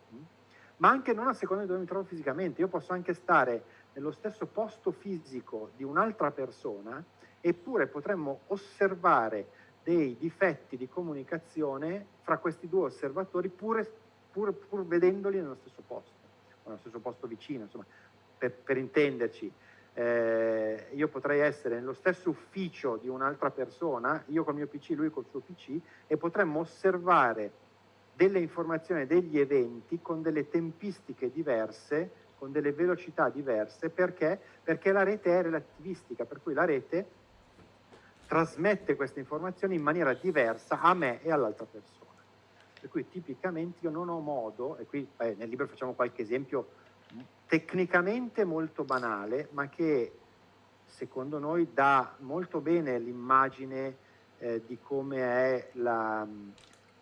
ma anche non a seconda di dove mi trovo fisicamente. Io posso anche stare nello stesso posto fisico di un'altra persona, eppure potremmo osservare dei difetti di comunicazione fra questi due osservatori pur, pur, pur vedendoli nello stesso posto, o nello stesso posto vicino, insomma, per, per intenderci. Eh, io potrei essere nello stesso ufficio di un'altra persona, io col mio PC, lui col suo PC, e potremmo osservare delle informazioni, degli eventi con delle tempistiche diverse con delle velocità diverse perché? Perché la rete è relativistica, per cui la rete trasmette queste informazioni in maniera diversa a me e all'altra persona. Per cui tipicamente io non ho modo, e qui eh, nel libro facciamo qualche esempio tecnicamente molto banale, ma che secondo noi dà molto bene l'immagine eh, di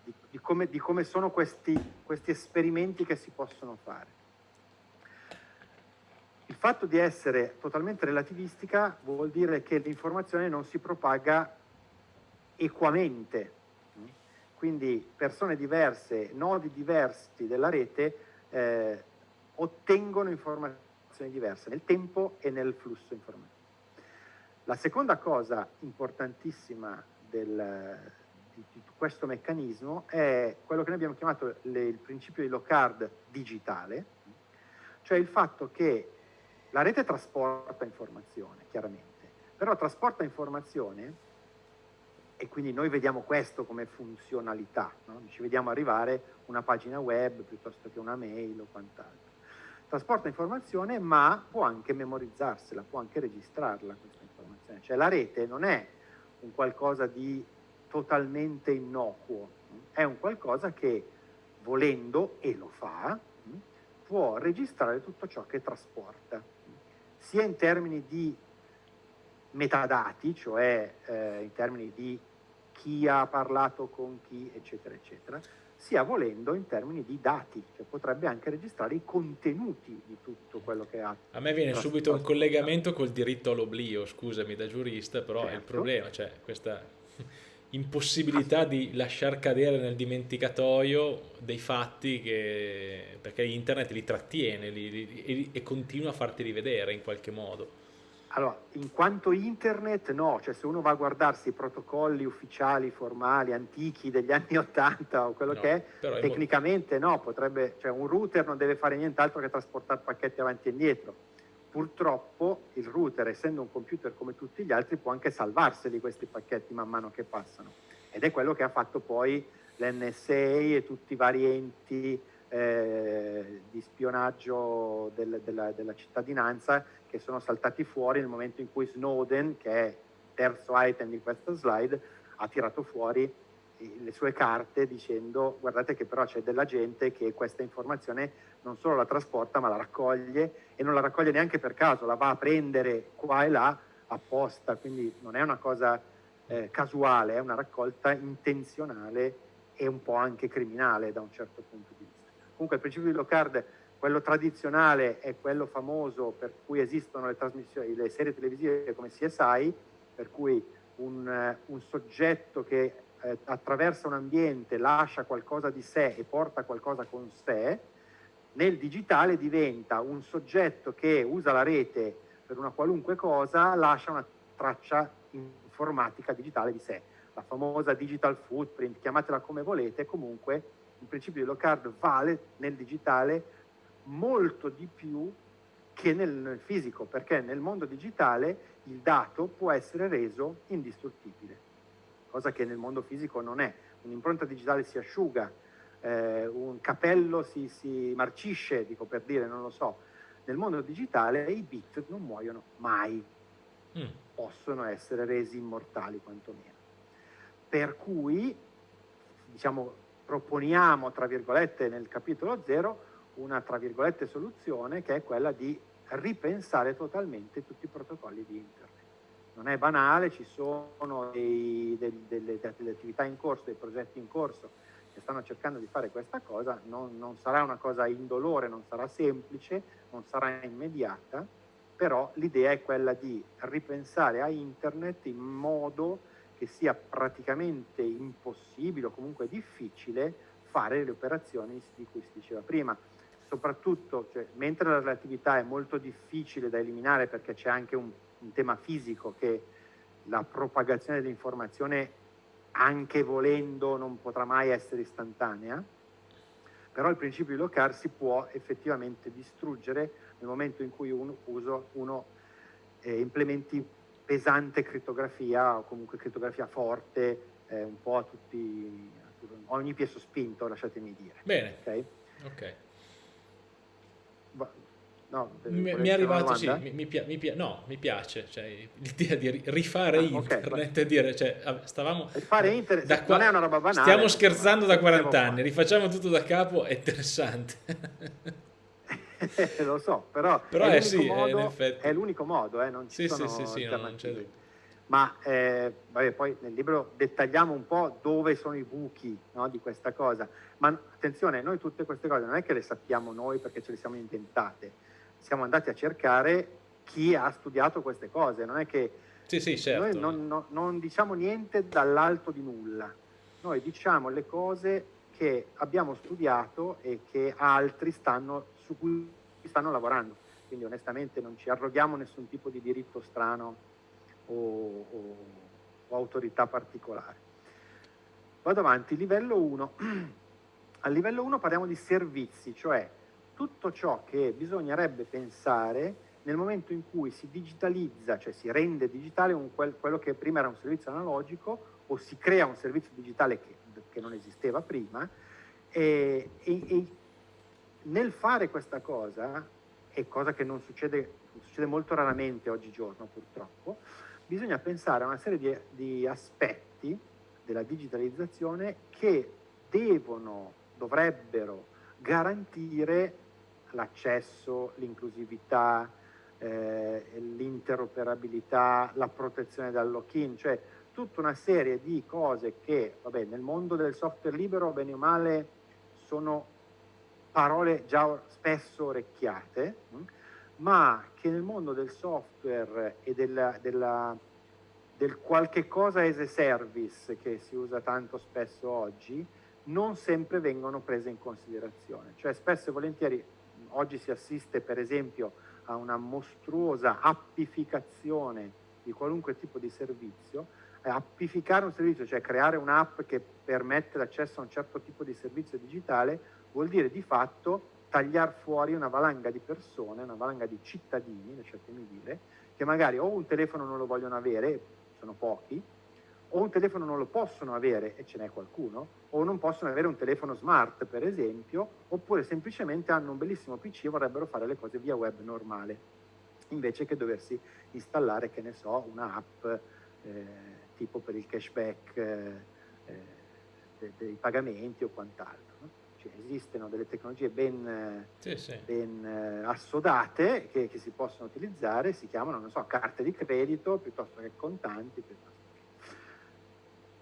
di, di, di come sono questi, questi esperimenti che si possono fare. Il fatto di essere totalmente relativistica vuol dire che l'informazione non si propaga equamente, quindi persone diverse, nodi diversi della rete eh, ottengono informazioni diverse nel tempo e nel flusso informativo. La seconda cosa importantissima del, di, di, questo meccanismo è quello che noi abbiamo chiamato le, il principio di Locard digitale, cioè il fatto che la rete trasporta informazione, chiaramente, però trasporta informazione e quindi noi vediamo questo come funzionalità, no? ci vediamo arrivare una pagina web piuttosto che una mail o quant'altro. Trasporta informazione ma può anche memorizzarsela, può anche registrarla questa informazione, cioè la rete non è un qualcosa di totalmente innocuo, è un qualcosa che volendo, e lo fa, può registrare tutto ciò che trasporta sia in termini di metadati, cioè eh, in termini di chi ha parlato con chi, eccetera, eccetera, sia volendo in termini di dati, cioè potrebbe anche registrare i contenuti di tutto quello che ha.
A me viene subito un collegamento col diritto all'oblio, scusami da giurista, però certo. è il certo. problema, cioè questa impossibilità di lasciar cadere nel dimenticatoio dei fatti che, perché internet li trattiene li, li, e, e, continua a farti rivedere in qualche modo.
Allora, in quanto internet no, cioè se uno va a guardarsi i protocolli ufficiali, formali, antichi degli [laughs] anni 80 o quello no, che è, è tecnicamente molto... no, potrebbe, cioè un router non deve fare nient'altro che trasportare pacchetti avanti e indietro Purtroppo il router, essendo un computer come tutti gli altri, può anche salvarseli questi pacchetti man mano che passano. Ed è quello che ha fatto poi l'NSA e tutti i vari enti eh, di spionaggio del, della, della, cittadinanza che sono saltati fuori nel momento in cui Snowden, che è terzo item di questa slide, ha tirato fuori le sue carte dicendo guardate che però c'è della gente che questa informazione non solo la trasporta ma la raccoglie e non la raccoglie neanche per caso, la va a prendere qua e là apposta, quindi non è una cosa eh, casuale, è una raccolta intenzionale e un po' anche criminale da un certo punto di vista. Comunque il principio di Locard quello tradizionale è quello famoso per cui esistono le, trasmissioni, le serie televisive come CSI, per cui un, eh, un soggetto che eh, attraversa un ambiente lascia qualcosa di sé e porta qualcosa con sé, nel digitale diventa un soggetto che usa la rete per una qualunque cosa, lascia una traccia informatica digitale di sé. La famosa digital footprint, chiamatela come volete, comunque il principio di Locard vale nel digitale molto di più che nel fisico, perché nel mondo digitale il dato può essere reso indistruttibile, cosa che nel mondo fisico non è. Un'impronta digitale si asciuga, eh, un capello si, si, marcisce, dico per dire, non lo so. Nel mondo digitale i bit non muoiono mai, mm. possono essere resi immortali quantomeno. Per cui, diciamo, proponiamo, tra virgolette, nel capitolo 0, una, tra virgolette, soluzione che è quella di ripensare totalmente tutti i protocolli di internet. Non è banale, ci sono dei, dei, delle, delle, attività in corso, dei progetti in corso che stanno cercando di fare questa cosa, non, non sarà una cosa indolore, non sarà semplice, non sarà immediata, però l'idea è quella di ripensare a internet in modo che sia praticamente impossibile o comunque difficile fare le operazioni di cui si diceva prima. Soprattutto, cioè, mentre la relatività è molto difficile da eliminare perché c'è anche un, un tema fisico che la propagazione dell'informazione anche volendo non potrà mai essere istantanea, però il principio di Locard si può effettivamente distruggere nel momento in cui uno, uso, uno eh, implementi pesante crittografia o comunque crittografia forte eh, un po' a tutti, a ogni piezo spinto, lasciatemi dire.
Bene. Okay? ok. No, mi, mi, è arrivato, sì, mi, mi, mi, no, mi piace cioè, l'idea di rifare ah, internet okay, e dire, cioè, stavamo...
Rifare internet da qua, non è una roba banale.
Stiamo scherzando da 40 anni, rifacciamo tutto da capo, è interessante. [laughs]
Lo so, però, [laughs] però è, l'unico sì, modo, è l'unico modo, eh, non ci sì, sono sì, sì, no, non c'è dubbio. Ma eh, vabbè, poi nel libro dettagliamo un po' dove sono i buchi no, di questa cosa. Ma attenzione, noi tutte queste cose non è che le sappiamo noi perché ce le siamo inventate siamo andati a cercare chi ha studiato queste cose, non è che
sì, sì, certo.
noi non, non, non diciamo niente dall'alto di nulla, noi diciamo le cose che abbiamo studiato e che altri stanno, su cui stanno lavorando. Quindi onestamente non ci arroghiamo nessun tipo di diritto strano o, o, o autorità particolare. Vado avanti, livello 1. [clears throat] A livello 1 parliamo di servizi, cioè tutto ciò che bisognerebbe pensare nel momento in cui si digitalizza, cioè si rende digitale quel, quello che prima era un servizio analogico o si crea un servizio digitale che, che non esisteva prima e, e, e, nel fare questa cosa, e cosa che non succede, succede molto raramente oggigiorno purtroppo, bisogna pensare a una serie di, di aspetti della digitalizzazione che devono, dovrebbero garantire l'accesso, l'inclusività, eh, l'interoperabilità, la protezione dal lock-in, cioè tutta una serie di cose che, vabbè, nel mondo del software libero, bene o male, sono parole già spesso orecchiate, hm? ma che nel mondo del software e della, della, del qualche cosa as a service che si usa tanto spesso oggi, non sempre vengono prese in considerazione. Cioè spesso e volentieri oggi si assiste per esempio a una mostruosa appificazione di qualunque tipo di servizio, appificare un servizio, cioè creare un'app che permette l'accesso a un certo tipo di servizio digitale, vuol dire di fatto tagliare fuori una valanga di persone, una valanga di cittadini, lasciatemi dire, che magari o un telefono non lo vogliono avere, sono pochi, o un telefono non lo possono avere, e ce n'è qualcuno, o non possono avere un telefono smart, per esempio, oppure semplicemente hanno un bellissimo PC e vorrebbero fare le cose via web normale, invece che doversi installare, che ne so, un'app eh, tipo per il cashback eh, eh, dei pagamenti o quant'altro. No? Cioè, esistono delle tecnologie ben, sì, sì. ben eh, assodate che, che, si possono utilizzare, si chiamano, non so, carte di credito piuttosto che contanti, piuttosto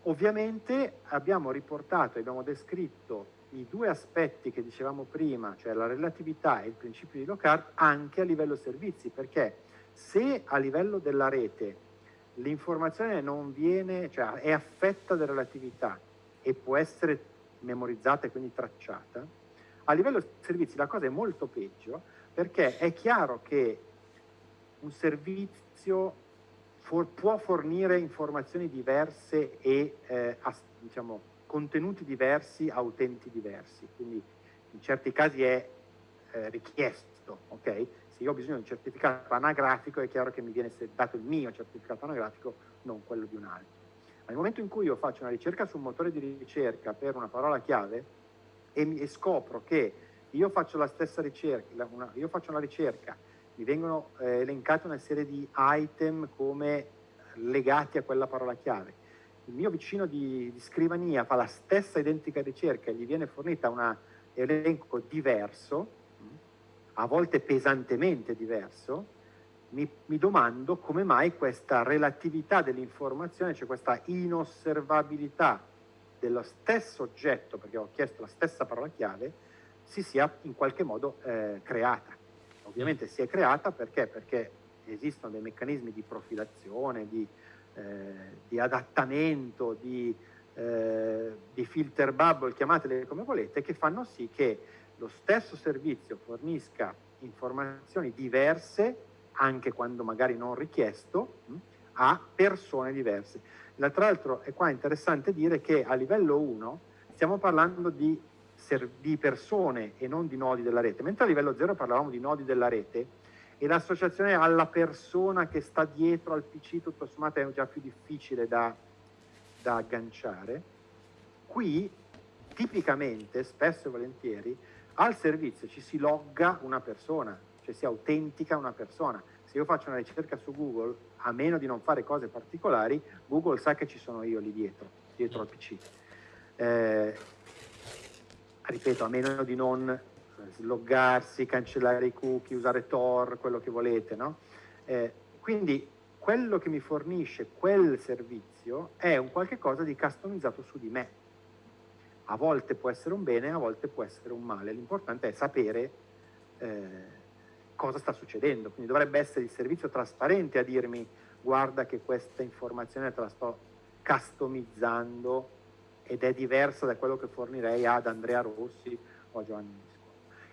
Ovviamente abbiamo riportato, abbiamo descritto i due aspetti che dicevamo prima, cioè la relatività e il principio di Locard, anche a livello servizi, perché se a livello della rete l'informazione non viene, cioè è affetta da relatività e può essere memorizzata e quindi tracciata, a livello servizi la cosa è molto peggio perché è chiaro che un servizio for, può fornire informazioni diverse e eh, as, diciamo, contenuti diversi a utenti diversi, quindi in certi casi è eh, richiesto, ok? Se io ho bisogno di un certificato anagrafico è chiaro che mi viene dato il mio certificato anagrafico, non quello di un altro. Nel momento in cui io faccio una ricerca su un motore di ricerca per una parola chiave e, mi, e scopro che io faccio la stessa ricerca, una, io faccio una ricerca, mi vengono eh, elencate una serie di item come legati a quella parola chiave. Il mio vicino di, di scrivania fa la stessa identica ricerca e gli viene fornita un elenco diverso, a volte pesantemente diverso, mi, mi, domando come mai questa relatività dell'informazione, cioè questa inosservabilità dello stesso oggetto, perché ho chiesto la stessa parola chiave, si sia in qualche modo eh, creata. Ovviamente si è creata perché? Perché esistono dei meccanismi di profilazione, di, eh, di adattamento, di, eh, di filter bubble, chiamatele come volete, che fanno sì che lo stesso servizio fornisca informazioni diverse, anche quando magari non richiesto, mh, a persone diverse. Tra l'altro è qua interessante dire che a livello 1 stiamo parlando di, di persone e non di nodi della rete, mentre a livello 0 parlavamo di nodi della rete e l'associazione alla persona che sta dietro al PC tutto sommato è già più difficile da, da agganciare. Qui tipicamente, spesso e volentieri, al servizio ci si logga una persona, cioè si autentica una persona. Se io faccio una ricerca su Google, a meno di non fare cose particolari, Google sa che ci sono io lì dietro, dietro al PC. Eh, ripeto, a meno di non sloggarsi, cancellare i cookie, usare Tor, quello che volete, no? Eh, quindi quello che mi fornisce quel servizio è un qualche cosa di customizzato su di me. A volte può essere un bene, a volte può essere un male. L'importante è sapere eh, cosa sta succedendo. Quindi dovrebbe essere il servizio trasparente a dirmi guarda che questa informazione te la sto customizzando ed è diversa da quello che fornirei ad Andrea Rossi o a Giovanni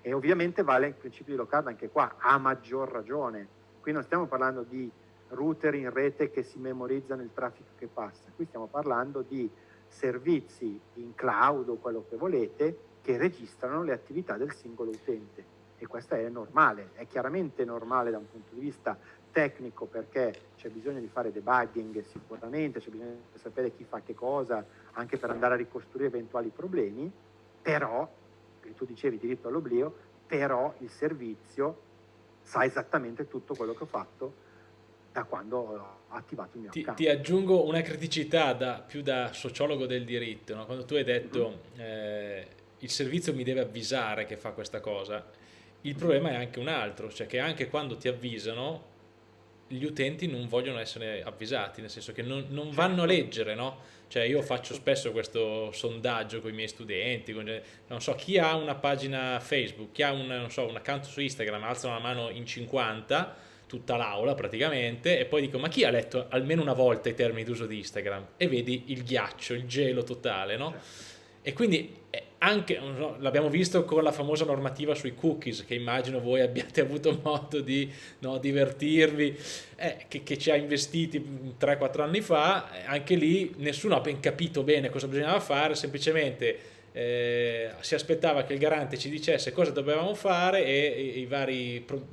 e ovviamente vale il principio di low anche qua, a maggior ragione. Qui non stiamo parlando di router in rete che si memorizzano il traffico che passa, qui stiamo parlando di servizi in cloud o quello che volete che registrano le attività del singolo utente. E questo è normale, è chiaramente normale da un punto di vista tecnico perché c'è bisogno di fare debugging sicuramente, c'è bisogno di sapere chi fa che cosa anche per andare a ricostruire eventuali problemi, però tu dicevi diritto all'oblio, però il servizio sa esattamente tutto quello che ho fatto da quando ho attivato il mio
ti,
account.
Ti aggiungo una criticità da, più da sociologo del diritto, no? quando tu hai detto mm-hmm. eh, il servizio mi deve avvisare che fa questa cosa, il problema è anche un altro, cioè che anche quando ti avvisano gli utenti non vogliono essere avvisati, nel senso che non, non vanno a certo. leggere, no? Cioè io faccio spesso questo sondaggio con i miei studenti, con, non so, chi ha una pagina Facebook, chi ha un, so, un account su Instagram, alzano la mano in 50, tutta l'aula praticamente, e poi dico ma chi ha letto almeno una volta i termini d'uso di Instagram? E vedi il ghiaccio, il gelo totale, no? Certo. E quindi anche, so, l'abbiamo visto con la famosa normativa sui cookies, che immagino voi abbiate [laughs] avuto modo di no, divertirvi, eh, che, che, ci ha investiti 3-4 anni fa, eh, anche lì nessuno ha ben capito bene cosa bisognava fare, semplicemente eh, si aspettava che il garante ci dicesse cosa dovevamo fare e, e i vari pro,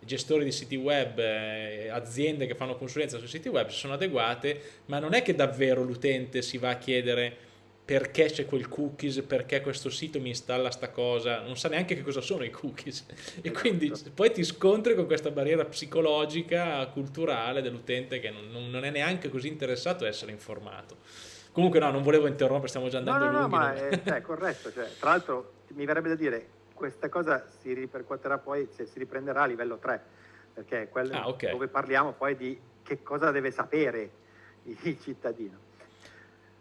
gestori di siti web, eh, aziende che fanno consulenza sui siti web si sono adeguate, ma non è che davvero l'utente si va a chiedere perché c'è quel cookies, perché questo sito mi installa sta cosa, non sa neanche che cosa sono i cookies e esatto. quindi poi ti scontri con questa barriera psicologica, culturale dell'utente che non, non, è neanche così interessato a essere informato. Comunque no, non volevo interrompere, stiamo già andando
no, no,
lunghi.
No, ma è, cioè, [laughs] corretto, cioè, tra l'altro mi verrebbe da dire, questa cosa si ripercuoterà poi, cioè, si riprenderà a livello 3, perché è quello ah, okay. dove parliamo poi di che cosa deve sapere il cittadino.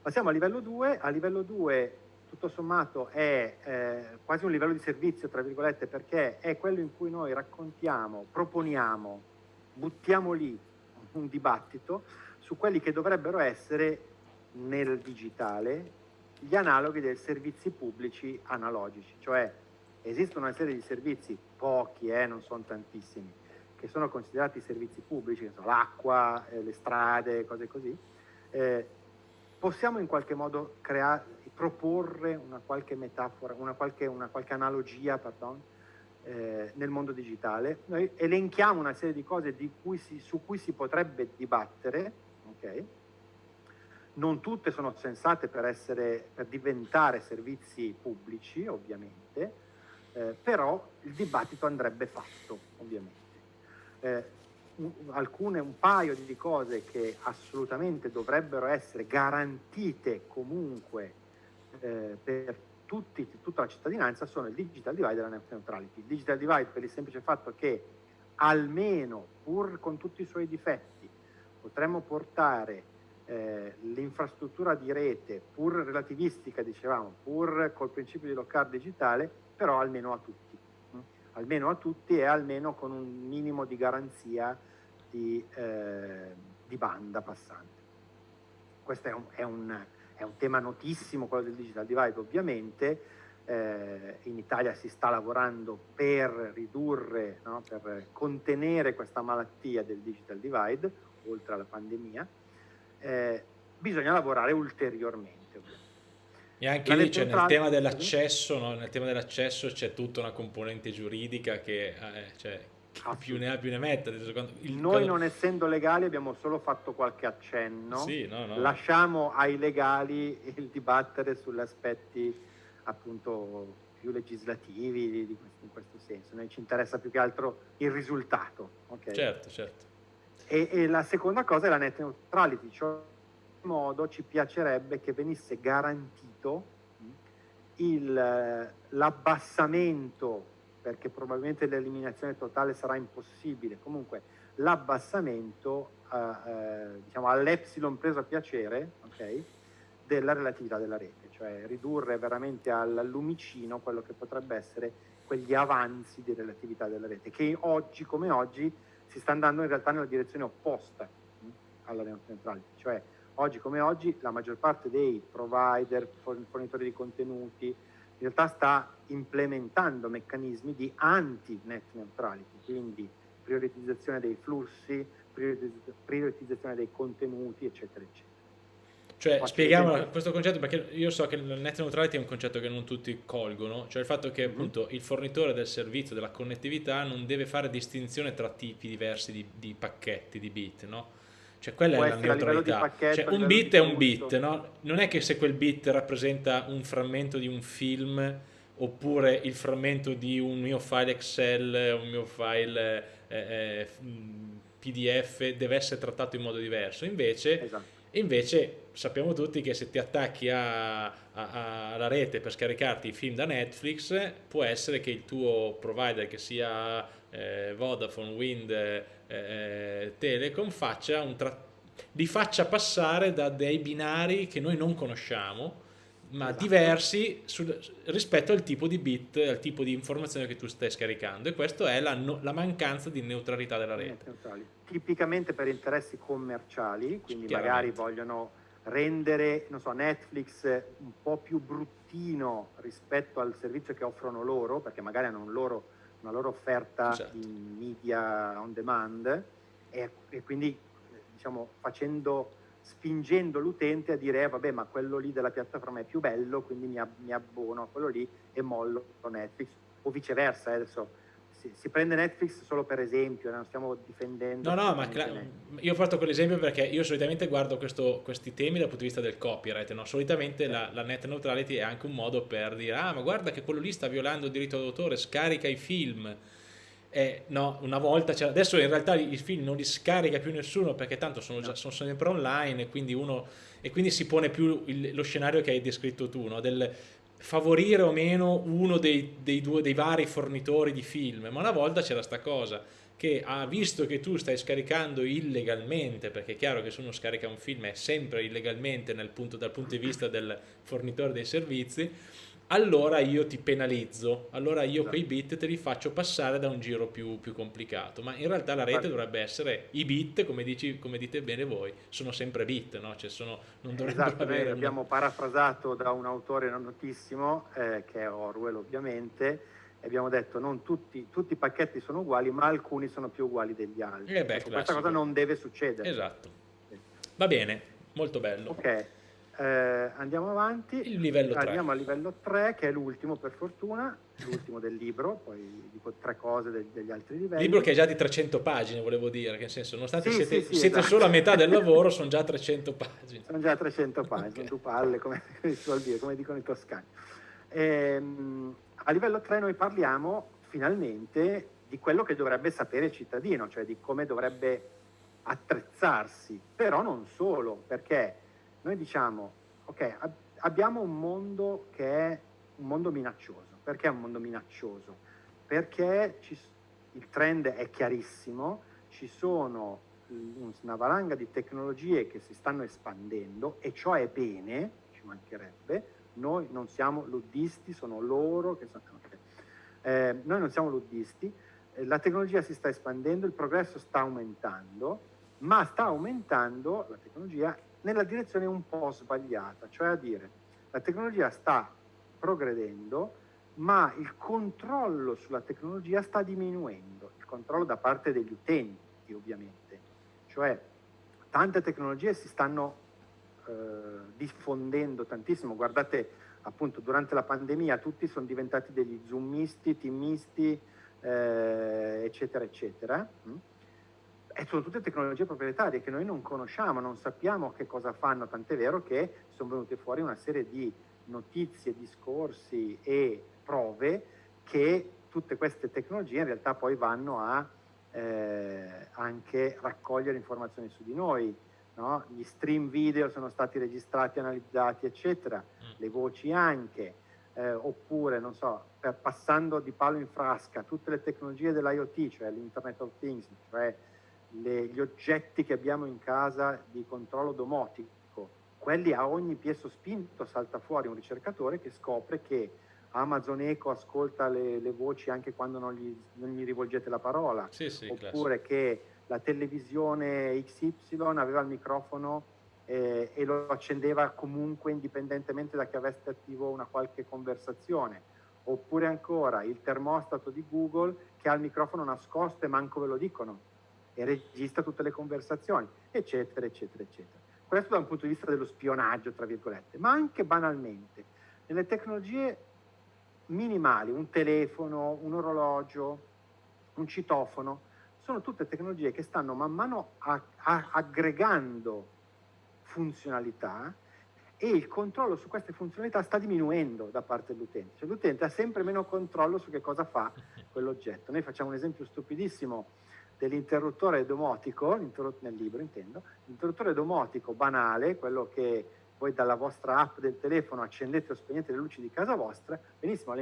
Passiamo a livello 2, a livello 2 tutto sommato è eh, quasi un livello di servizio, tra virgolette, perché è quello in cui noi raccontiamo, proponiamo, buttiamo lì un dibattito su quelli che dovrebbero essere nel digitale gli analoghi dei servizi pubblici analogici, cioè esistono una serie di servizi, pochi, eh, non sono tantissimi, che sono considerati servizi pubblici, l'acqua, eh, le strade, cose così, eh, possiamo in qualche modo creare, proporre una qualche metafora, una qualche, una qualche analogia pardon, eh, nel mondo digitale. Noi elenchiamo una serie di cose di cui si, su cui si potrebbe dibattere, okay? non tutte sono sensate per, essere, per diventare servizi pubblici, ovviamente, eh, però il dibattito andrebbe fatto, ovviamente. Eh, alcune, un paio di cose che assolutamente dovrebbero essere garantite comunque eh, per tutti, tutta la cittadinanza sono il digital divide e la net neutrality. Il digital divide per il semplice fatto che almeno, pur con tutti i suoi difetti, potremmo portare eh, l'infrastruttura di rete, pur relativistica, dicevamo, pur col principio di lock digitale, però almeno a tutti. Almeno a tutti e almeno con un minimo di garanzia di, eh, di banda passante. Questo è un, è, un, è un, tema notissimo, quello del digital divide ovviamente, eh, in Italia si sta lavorando per ridurre, no, per contenere questa malattia del digital divide, oltre alla pandemia, eh, bisogna lavorare ulteriormente.
E anche lì cioè, nel tema dell'accesso, no? nel tema dell'accesso c'è tutta una componente giuridica che eh, cioè, Ah, più ne ha più ne metta.
Il, Noi non essendo legali abbiamo solo fatto qualche accenno, sì, no, no. lasciamo ai legali il dibattere sugli aspetti appunto più legislativi di, di in questo senso. Noi ci interessa più che altro il risultato. Okay?
Certo, certo.
E, e, la seconda cosa è la net neutrality, cioè in modo ci piacerebbe che venisse garantito l'abbassamento perché probabilmente l'eliminazione totale sarà impossibile, comunque l'abbassamento eh, eh, diciamo, all'epsilon preso a piacere okay, della relatività della rete, cioè ridurre veramente al lumicino quello che potrebbe essere quegli avanzi di relatività della rete, che oggi come oggi si sta andando in realtà nella direzione opposta mh, alla neutrality, cioè oggi come oggi la maggior parte dei provider, fornitori di contenuti, in realtà sta implementando meccanismi di anti-net neutrality, quindi prioritizzazione dei flussi, prioritizzazione dei contenuti, eccetera, eccetera.
Cioè, Faccio spieghiamo questo concetto perché io so che il net neutrality è un concetto che non tutti colgono, cioè il fatto che mm-hmm. appunto il fornitore del servizio della connettività non deve fare distinzione tra tipi diversi di, di pacchetti, di bit, no? Cioè quella Può è la neutralità. Pacchetto, cioè, un bit è un bit, no? Non è che se quel bit rappresenta un frammento di un film oppure il frammento di un mio file Excel, un mio file eh, eh, PDF deve essere trattato in modo diverso. Invece, esatto. invece sappiamo tutti che se ti attacchi alla rete per scaricarti i film da Netflix, può essere che il tuo provider, che sia eh, Vodafone, Wind, eh, eh, Telecom, faccia un li faccia passare da dei binari che noi non conosciamo, ma esatto. diversi sul, rispetto al tipo di bit, al tipo di informazione che tu stai scaricando e questa è la, no, la, mancanza di neutralità della rete.
Tipicamente per interessi commerciali, quindi magari vogliono rendere so, Netflix un po' più bruttino rispetto al servizio che offrono loro, perché magari hanno un loro, una loro offerta esatto. in media on demand e, e quindi diciamo, facendo spingendo l'utente a dire eh, vabbè ma quello lì della piattaforma è più bello quindi mi, mi abbono a quello lì e mollo Netflix o viceversa eh, adesso si, si, prende Netflix solo per esempio non stiamo difendendo
no no ma io ho fatto quell'esempio perché io solitamente guardo questo, questi temi dal punto di vista del copyright no? solitamente la, la, net neutrality è anche un modo per dire ah ma guarda che quello lì sta violando il diritto d'autore scarica i film eh, no, una volta adesso in realtà i film non li scarica più nessuno perché tanto sono, già, sono sempre online e quindi, uno, e quindi si pone più il, lo scenario che hai descritto tu, no? Del, favorire o meno uno dei, dei, due, dei vari fornitori di film, ma una volta c'era sta cosa che ha visto che tu stai scaricando illegalmente, perché è chiaro che se uno scarica un film è sempre illegalmente punto, dal punto di vista del fornitore dei servizi, allora io ti penalizzo, allora io quei bit te li faccio passare da un giro più, più complicato, ma in realtà la rete dovrebbe essere i bit, come, dici, come dite bene voi, sono sempre bit, no? cioè sono, non dovrebbero
esatto, avere... Noi abbiamo parafrasato da un autore notissimo, eh, che è Orwell ovviamente, e abbiamo detto non tutti, tutti, i pacchetti sono uguali, ma alcuni sono più uguali degli altri. Eh beh, ecco, questa cosa non deve succedere.
Esatto. Va bene, molto bello.
Ok. Eh, andiamo avanti,
Il livello
andiamo al livello 3 che è l'ultimo per fortuna, l'ultimo del libro, poi dico tre cose del, degli altri livelli.
Libro che è già di 300 pagine, volevo dire, che nel senso, nonostante sì, siete, sì, sì, siete esatto. solo a metà del [laughs] lavoro, sono già 300 pagine.
Sono già 300 pagine, okay. due palle, come, [laughs] come, dire, come dicono i toscani. Ehm, a livello 3 noi parliamo finalmente di quello che dovrebbe sapere il cittadino, cioè di come dovrebbe attrezzarsi, però non solo, perché noi diciamo, ok, ab- abbiamo un mondo che è un mondo minaccioso. Perché è un mondo minaccioso? Perché ci, il trend è chiarissimo, ci sono una valanga di tecnologie che si stanno espandendo e ciò è bene, ci mancherebbe, noi non siamo luddisti, sono loro che sono... Eh, noi non siamo luddisti, eh, la tecnologia si sta espandendo, il progresso sta aumentando, ma sta aumentando la tecnologia nella direzione un po' sbagliata, cioè a dire la tecnologia sta progredendo, ma il controllo sulla tecnologia sta diminuendo, il controllo da parte degli utenti ovviamente, cioè tante tecnologie si stanno eh, diffondendo tantissimo, guardate appunto durante la pandemia tutti sono diventati degli zoomisti, teamisti, eh, eccetera, eccetera. Mm? E sono tutte tecnologie proprietarie che noi non conosciamo, non sappiamo che cosa fanno, tant'è vero che sono venute fuori una serie di notizie, discorsi e prove che tutte queste tecnologie in realtà poi vanno a eh, anche raccogliere informazioni su di noi. No? Gli stream video sono stati registrati, analizzati, eccetera, mm. le voci anche, eh, oppure, non so, per, passando di palo in frasca, tutte le tecnologie dell'IoT, cioè l'Internet of Things, cioè le, gli oggetti che abbiamo in casa di controllo domotico, quelli a ogni piede sospinto salta fuori un ricercatore che scopre che Amazon Echo ascolta le, le voci anche quando non gli, non gli, rivolgete la parola,
sì, sì,
oppure classico. che la televisione XY aveva il microfono eh, e lo accendeva comunque indipendentemente da che avesse attivo una qualche conversazione, oppure ancora il termostato di Google che ha il microfono nascosto e manco ve lo dicono e registra tutte le conversazioni, eccetera, eccetera, eccetera. Questo da un punto di vista dello spionaggio, tra virgolette, ma anche banalmente, nelle tecnologie minimali, un telefono, un orologio, un citofono, sono tutte tecnologie che stanno man mano a, a, aggregando funzionalità e il controllo su queste funzionalità sta diminuendo da parte dell'utente. Cioè l'utente ha sempre meno controllo su che cosa fa quell'oggetto. Noi facciamo un esempio stupidissimo dell'interruttore domotico, nel libro intendo, l'interruttore domotico banale, quello che voi dalla vostra app del telefono accendete o spegnete le luci di casa vostra, benissimo,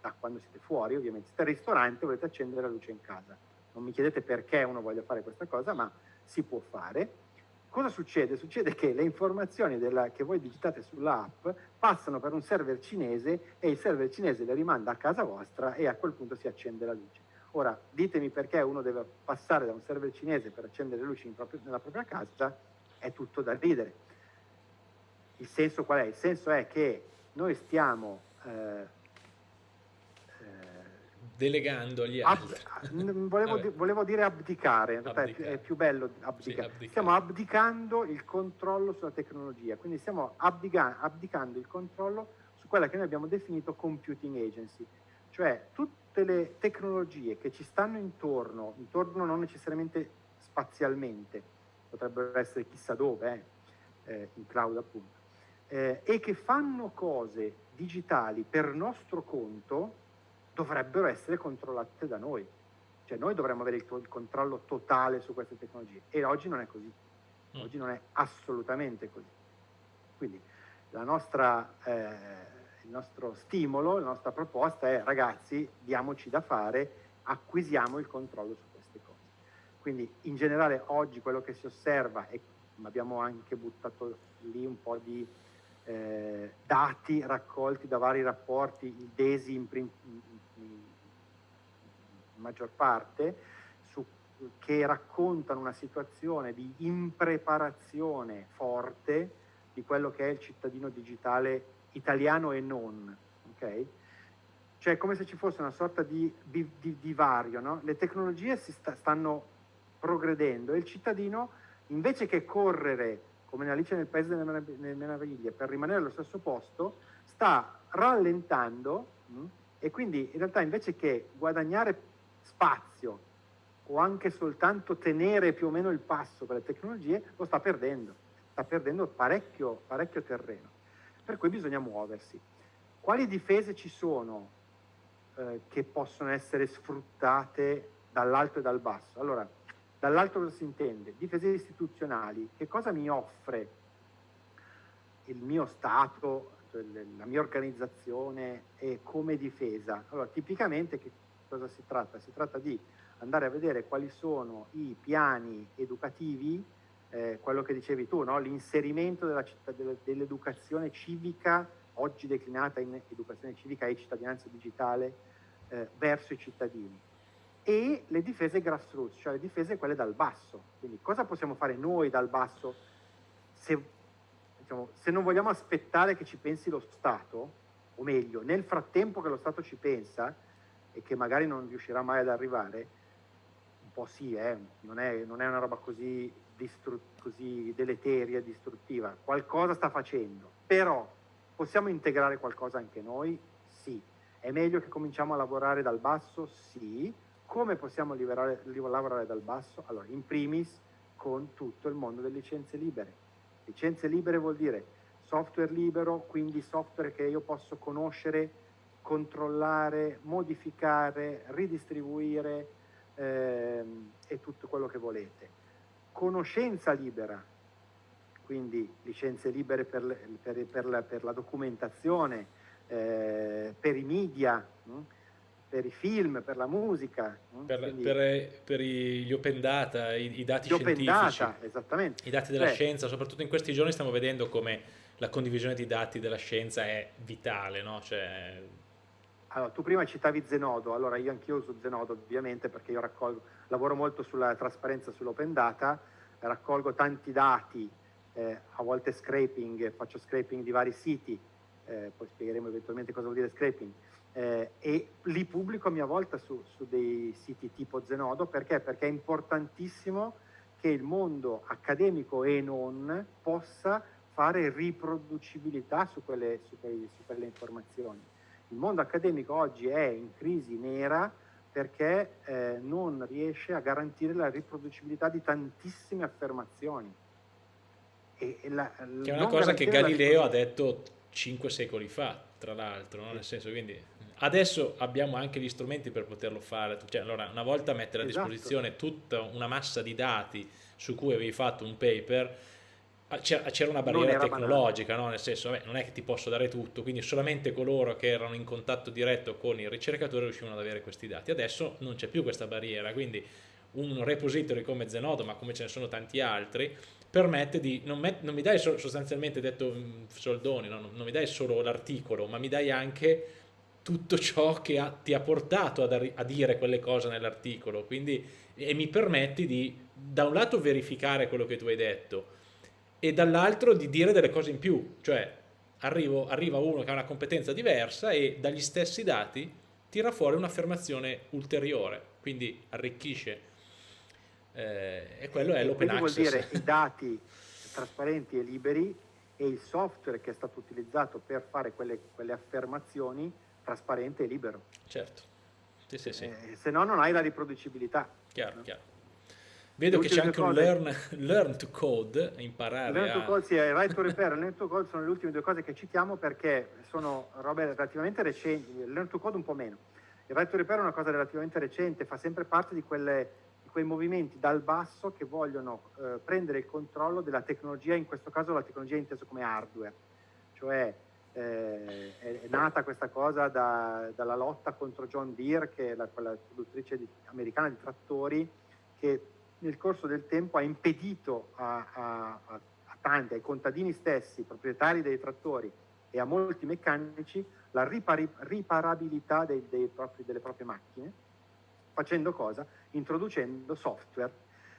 da quando siete fuori ovviamente, siete al ristorante volete accendere la luce in casa. Non mi chiedete perché uno voglia fare questa cosa, ma si può fare. Cosa succede? Succede che le informazioni della, che voi digitate sull'app passano per un server cinese e il server cinese le rimanda a casa vostra e a quel punto si accende la luce. Ora, ditemi perché uno deve passare da un server cinese per accendere le luci proprio, nella propria casa, è tutto da ridere. Il senso qual è? Il senso è che noi stiamo eh,
eh delegando agli altri.
Ab- volevo, di- volevo, dire abdicare, in realtà abdicare. è più bello abdicare. Sì, abdicare. Stiamo abdicando il controllo sulla tecnologia, quindi stiamo abdica- abdicando il controllo su quella che noi abbiamo definito computing agency, cioè tutti tutte le tecnologie che ci stanno intorno, intorno non necessariamente spazialmente, potrebbero essere chissà dove, eh, eh, in cloud appunto, eh, e che fanno cose digitali per nostro conto, dovrebbero essere controllate da noi. Cioè noi dovremmo avere il, il controllo totale su queste tecnologie e oggi non è così, mm. oggi non è assolutamente così. Quindi la nostra, eh, il nostro stimolo, la nostra proposta è ragazzi, diamoci da fare, acquisiamo il controllo su queste cose. Quindi in generale oggi quello che si osserva, e abbiamo anche buttato lì un po' di eh, dati raccolti da vari rapporti, il DESI in, in, in maggior parte, su, che raccontano una situazione di impreparazione forte di quello che è il cittadino digitale italiano e non. Okay? Cioè come se ci fosse una sorta di, di, di divario, no? le tecnologie si sta, stanno progredendo e il cittadino invece che correre come Alice nel Paese delle Meraviglie per rimanere allo stesso posto, sta rallentando mh? e quindi in realtà invece che guadagnare spazio o anche soltanto tenere più o meno il passo con le tecnologie, lo sta perdendo, sta perdendo parecchio, parecchio terreno per cui bisogna muoversi. Quali difese ci sono eh, che possono essere sfruttate dall'alto e dal basso? Allora, dall'alto cosa si intende? Difese istituzionali. Che cosa mi offre il mio Stato, cioè la mia organizzazione e come difesa? Allora, tipicamente che cosa si tratta? Si tratta di andare a vedere quali sono i piani educativi eh, quello che dicevi tu, no? l'inserimento dell'educazione civica, oggi declinata in educazione civica e cittadinanza digitale, eh, verso i cittadini. E le difese grassroots, cioè le difese quelle dal basso. Quindi cosa possiamo fare noi dal basso se, diciamo, se non vogliamo aspettare che ci pensi lo Stato, o meglio, nel frattempo che lo Stato ci pensa e che magari non riuscirà mai ad arrivare, un po' sì, eh, non, è, non è una roba così così deleteria, distruttiva, qualcosa sta facendo, però possiamo integrare qualcosa anche noi? Sì. È meglio che cominciamo a lavorare dal basso? Sì. Come possiamo liberare, lavorare dal basso? Allora, in primis con tutto il mondo delle licenze libere. Licenze libere vuol dire software libero, quindi software che io posso conoscere, controllare, modificare, ridistribuire ehm, e tutto quello che volete conoscenza libera, quindi licenze libere per, per, per, la, per la, documentazione, eh, per i media, mh? per i film, per la musica.
Per, quindi, per, gli open data, i, i dati scientifici. Data,
esattamente.
I dati della Beh, scienza, soprattutto in questi giorni stiamo vedendo come la condivisione di dati della scienza è vitale, no? Cioè,
allora, tu prima citavi Zenodo, allora io anch'io uso Zenodo ovviamente perché io raccolgo, lavoro molto sulla trasparenza sull'open data, raccolgo tanti dati, eh, a volte scraping, faccio scraping di vari siti, eh, poi spiegheremo eventualmente cosa vuol dire scraping, eh, e li pubblico a mia volta su, su dei siti tipo Zenodo, perché? Perché è importantissimo che il mondo accademico e non possa fare riproducibilità su quelle, su quelle, su quelle informazioni il mondo accademico oggi è in crisi nera perché eh, non riesce a garantire la riproducibilità di tantissime affermazioni.
E, e la, che è una cosa che Galileo ha detto cinque secoli fa, tra l'altro, no? nel senso quindi adesso abbiamo anche gli strumenti per poterlo fare, cioè, allora una volta mettere a esatto. disposizione tutta una massa di dati su cui avevi fatto un paper, c'era una barriera tecnologica, no? nel senso vabbè, non è che ti posso dare tutto, quindi solamente coloro che erano in contatto diretto con il ricercatore riuscivano ad avere questi dati. Adesso non c'è più questa barriera, quindi un repository come Zenodo, ma come ce ne sono tanti altri, permette di, non, met, non mi dai so, sostanzialmente detto mm, soldoni, no? non mi dai solo l'articolo, ma mi dai anche tutto ciò che ha, ti ha portato ad, a dire quelle cose nell'articolo, quindi e mi permetti di da un lato verificare quello che tu hai detto, e dall'altro di dire delle cose in più, cioè arrivo, arriva uno che ha una competenza diversa e dagli stessi dati tira fuori un'affermazione ulteriore, quindi arricchisce. Eh, e quello è l'open access.
vuol dire i dati trasparenti e liberi e il software che è stato utilizzato per fare quelle, quelle affermazioni trasparente e libero.
Certo. Sì, sì, sì.
Eh, se no non hai la riproducibilità.
Chiaro, no? chiaro. Vedo che c'è anche un learn, learn, to code, imparare
learn
a...
to code, sì, il right to repair e learn to code sono le ultime due cose che citiamo perché sono robe relativamente recenti, learn to code un po' meno. Il right to repair è una cosa relativamente recente, fa sempre parte di, quelle, di quei movimenti dal basso che vogliono eh, prendere il controllo della tecnologia, in questo caso la tecnologia intesa come hardware, cioè eh, è, nata questa cosa da, dalla lotta contro John Deere, che è la, quella produttrice di, americana di trattori, che nel corso del tempo ha impedito a, a, a tanti, ai contadini stessi, proprietari dei trattori e a molti meccanici, la ripari, riparabilità dei, dei propri, delle proprie macchine, facendo cosa? Introducendo software,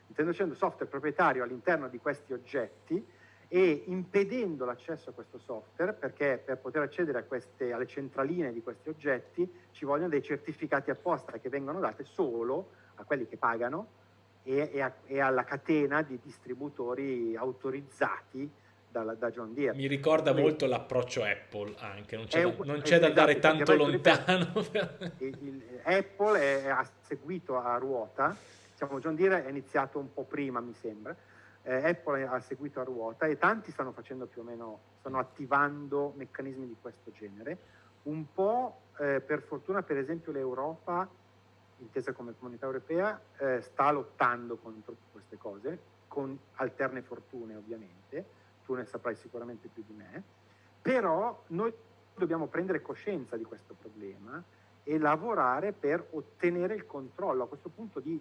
introducendo software proprietario all'interno di questi oggetti e impedendo l'accesso a questo software perché per poter accedere queste, alle centraline di questi oggetti ci vogliono dei certificati apposta che vengono dati solo a quelli che pagano e, e, a, e alla catena di distributori autorizzati da, da, John Deere.
Mi ricorda Quindi, molto l'approccio Apple anche, non c'è, da, non c'è da andare esatto, tanto lontano.
Il, [laughs] il, Apple è, ha seguito a ruota, diciamo John Deere è iniziato un po' prima mi sembra, eh, Apple ha seguito a ruota e tanti stanno facendo più o meno, stanno attivando meccanismi di questo genere. Un po' eh, per fortuna, per esempio, l'Europa, intesa come comunità europea, eh, sta lottando contro queste cose, con alterne fortune ovviamente, tu ne saprai sicuramente più di me, però noi dobbiamo prendere coscienza di questo problema e lavorare per ottenere il controllo a questo punto di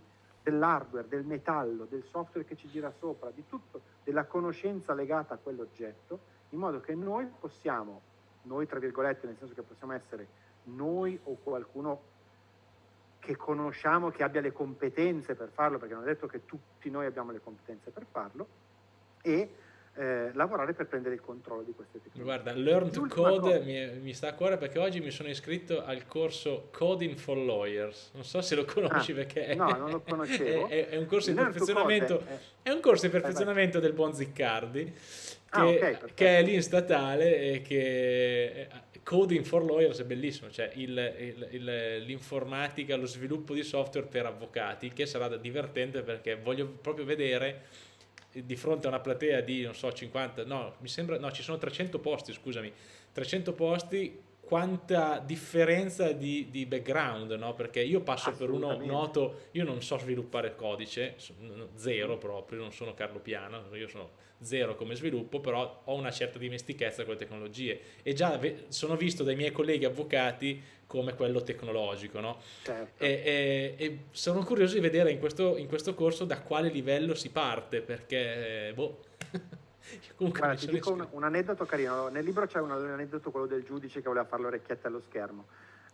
dell'hardware, del metallo, del software che ci gira sopra, di tutto, della conoscenza legata a quell'oggetto, in modo che noi possiamo, noi tra virgolette, nel senso che possiamo essere noi o qualcuno che conosciamo, che abbia le competenze per farlo, perché non è detto che tutti noi abbiamo le competenze per farlo, e eh, lavorare per prendere il controllo di queste tecnologie.
Guarda, Learn to Code mi, mi, sta a cuore perché oggi mi sono iscritto al corso Coding for Lawyers. Non so se lo conosci ah, perché
no, non lo conoscevo. [laughs]
È, è, un corso di perfezionamento, è, è, un corso di perfezionamento del buon Ziccardi che, ah, okay, che, è lì in statale e che Coding for Lawyers è bellissimo, cioè il, il, il, l'informatica, lo sviluppo di software per avvocati, che sarà divertente perché voglio proprio vedere di fronte a una platea di, non so, 50, no, mi sembra, no, ci sono 300 posti, scusami, 300 posti, quanta differenza di, di background, no? Perché io passo per uno noto, io non so sviluppare codice, zero proprio, non sono Carlo Piano, io sono zero come sviluppo, però ho una certa dimestichezza con le tecnologie e già sono visto dai miei colleghi avvocati come quello tecnologico, no? Certo. E, e, e, sono curioso di vedere in questo, in questo, corso da quale livello si parte, perché, boh... [laughs] [laughs]
Comunque Guarda, ti dico un, un, aneddoto carino. Nel libro c'è un, aneddoto, quello del giudice che voleva fare l'orecchietta allo schermo.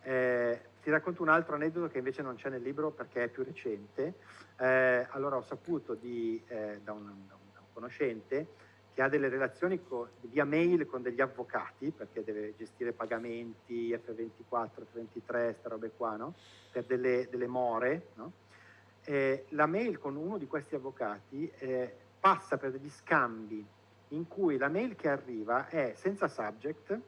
Eh, ti racconto un altro aneddoto che invece non c'è nel libro perché è più recente. Eh, allora ho saputo di, eh, da, un, da, un, conoscente che ha delle relazioni con, via mail con degli avvocati perché deve gestire pagamenti, F24, F23, queste robe qua, no? per delle, delle more. No? Eh, la mail con uno di questi avvocati eh, passa per degli scambi in cui la mail che arriva è senza subject,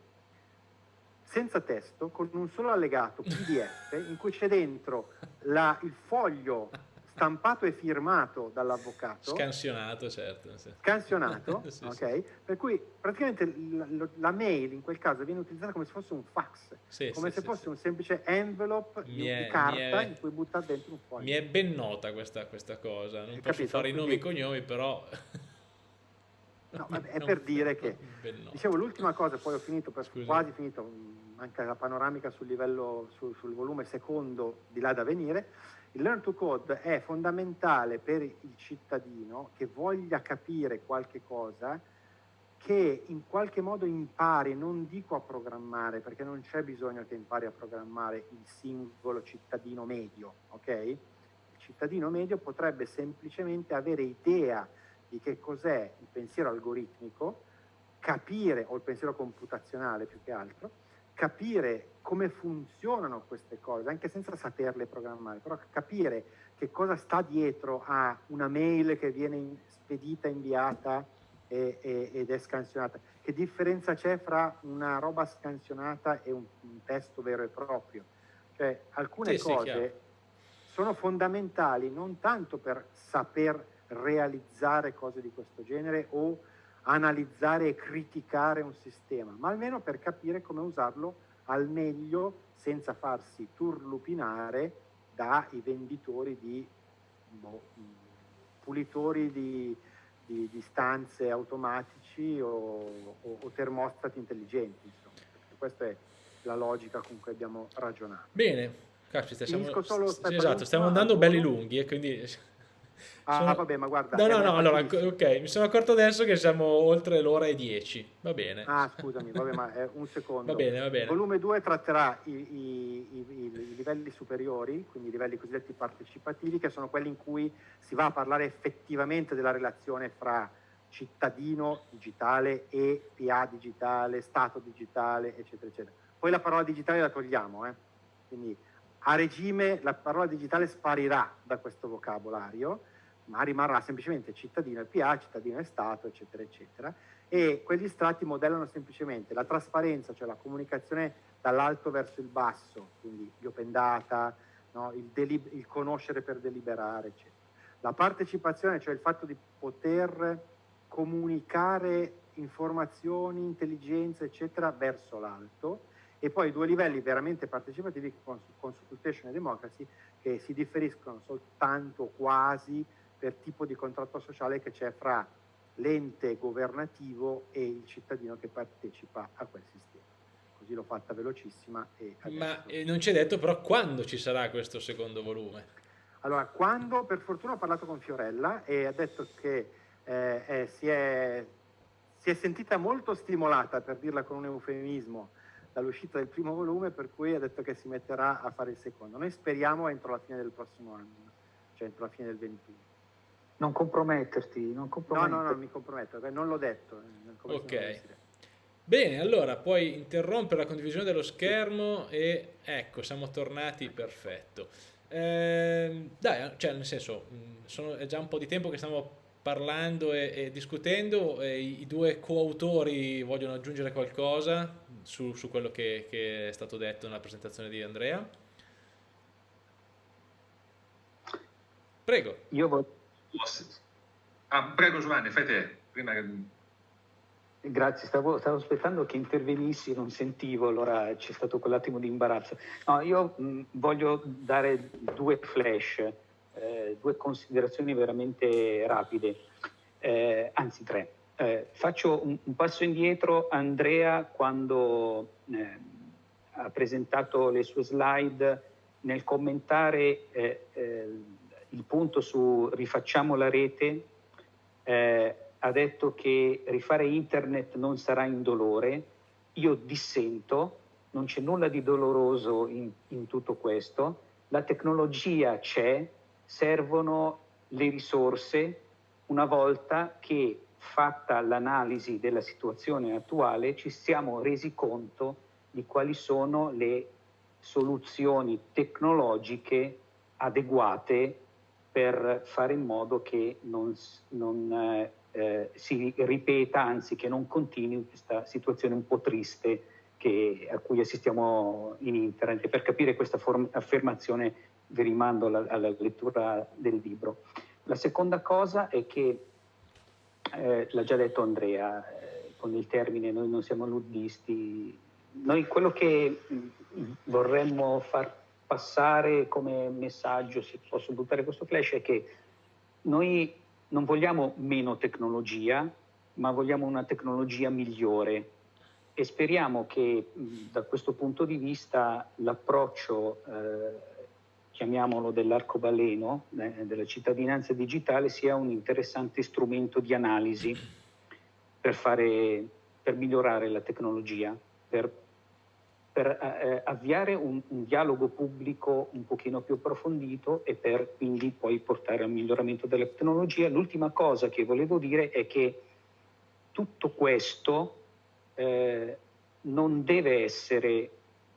senza testo, con un solo allegato PDF [laughs] in cui c'è dentro la, il foglio stampato e firmato dall'avvocato.
Scansionato, certo.
Sì. Scansionato, [laughs] sì, ok? Sì. Per cui praticamente la, la, mail in quel caso viene utilizzata come se fosse un fax, come se fosse un semplice envelope di, è, carta è, in cui buttare dentro un foglio.
Mi è ben nota questa, questa cosa, non Hai posso capito? fare i nomi e cognomi, però...
No, [laughs] è per dire che, dicevo, l'ultima cosa, poi ho finito, quasi finito, manca la panoramica sul livello, sul, sul volume secondo di là da venire, il Learn to Code è fondamentale per il cittadino che voglia capire qualche cosa, che in qualche modo impari, non dico a programmare, perché non c'è bisogno che impari a programmare il singolo cittadino medio, ok? Il cittadino medio potrebbe semplicemente avere idea di che cos'è il pensiero algoritmico, capire, o il pensiero computazionale più che altro, capire come funzionano queste cose, anche senza saperle programmare, però capire che cosa sta dietro a una mail che viene spedita, inviata e, e, ed è scansionata, che differenza c'è fra una roba scansionata e un, un testo vero e proprio. Cioè, alcune sì, cose sono fondamentali non tanto per saper realizzare cose di questo genere o analizzare e criticare un sistema, ma almeno per capire come usarlo al meglio senza farsi turlupinare dai venditori di boh, pulitori di, di, di stanze automatici o, o, o, termostati intelligenti. Insomma. Questa è la logica con cui abbiamo ragionato.
Bene, caspita, siamo, esatto, stiamo andando belli lunghi e quindi
Ah, sono... vabbè, ma guarda.
No, no, no, allora, ok, mi sono accorto adesso che siamo oltre l'ora e dieci. Va bene.
Ah, scusami, vabbè, ma è un secondo.
Va bene, va bene.
Il volume 2 tratterà i, i, i, i, livelli superiori, quindi i livelli cosiddetti partecipativi, che sono quelli in cui si va a parlare effettivamente della relazione fra cittadino digitale e PA digitale, Stato digitale, eccetera, eccetera. Poi la parola digitale la togliamo, eh? quindi a regime la parola digitale sparirà da questo vocabolario ma rimarrà semplicemente cittadino e PA, cittadino e Stato, eccetera, eccetera. E quegli strati modellano semplicemente la trasparenza, cioè la comunicazione dall'alto verso il basso, quindi gli open data, no? il, il conoscere per deliberare, eccetera. La partecipazione, cioè il fatto di poter comunicare informazioni, intelligenza, eccetera, verso l'alto, e poi due livelli veramente partecipativi, consultation e democracy, che si differiscono soltanto quasi per tipo di contratto sociale che c'è fra l'ente governativo e il cittadino che partecipa a quel sistema. Così l'ho fatta velocissima. E
Ma eh, non ci è detto però quando ci sarà questo secondo volume?
Allora, quando per fortuna ho parlato con Fiorella e ha detto che eh, eh, si, è, si, è, sentita molto stimolata, per dirla con un eufemismo, dall'uscita del primo volume, per cui ha detto che si metterà a fare il secondo. Noi speriamo entro la fine del prossimo anno, cioè entro la fine del 21.
Non comprometterti, non comprometterti.
No, no, no, mi comprometto, non l'ho detto.
Eh, ok. Bene, allora puoi interrompere la condivisione dello schermo e ecco, siamo tornati, perfetto. Eh, dai, cioè nel senso, sono, è già un po' di tempo che stiamo parlando e, e discutendo, e i, due coautori vogliono aggiungere qualcosa su, su quello che, che, è stato detto nella presentazione di Andrea? Prego.
Io voglio
Ah, prego Giovanni, fai te. Prima
Grazie, stavo, stavo, aspettando che intervenissi, non sentivo, allora c'è stato quell'attimo di imbarazzo. No, io mh, voglio dare due flash, eh, due considerazioni veramente rapide, eh, anzi tre. Eh, faccio un, un, passo indietro, Andrea quando eh, ha presentato le sue slide, nel commentare eh, il punto su rifacciamo la rete, ha detto che rifare internet non sarà indolore, io dissento, non c'è nulla di doloroso in, in tutto questo, la tecnologia c'è, servono le risorse una volta che fatta l'analisi della situazione attuale ci siamo resi conto di quali sono le soluzioni tecnologiche adeguate per fare in modo che non, non eh, eh, si ripeta, anzi che non continui questa situazione un po' triste che, a cui assistiamo in internet. Per capire questa form- affermazione vi rimando alla, alla, lettura del libro. La seconda cosa è che, eh, l'ha già detto Andrea, eh, con il termine noi non siamo luddisti, noi quello che mm, vorremmo far passare come messaggio, se posso buttare questo flash, è che noi non vogliamo meno tecnologia, ma vogliamo una tecnologia migliore e speriamo che da questo punto di vista l'approccio, eh, chiamiamolo dell'arcobaleno, eh, della cittadinanza digitale, sia un interessante strumento di analisi per, fare, per migliorare la tecnologia, per per eh, avviare un, un, dialogo pubblico un pochino più approfondito e per quindi poi portare al miglioramento della tecnologia. L'ultima cosa che volevo dire è che tutto questo eh, non deve essere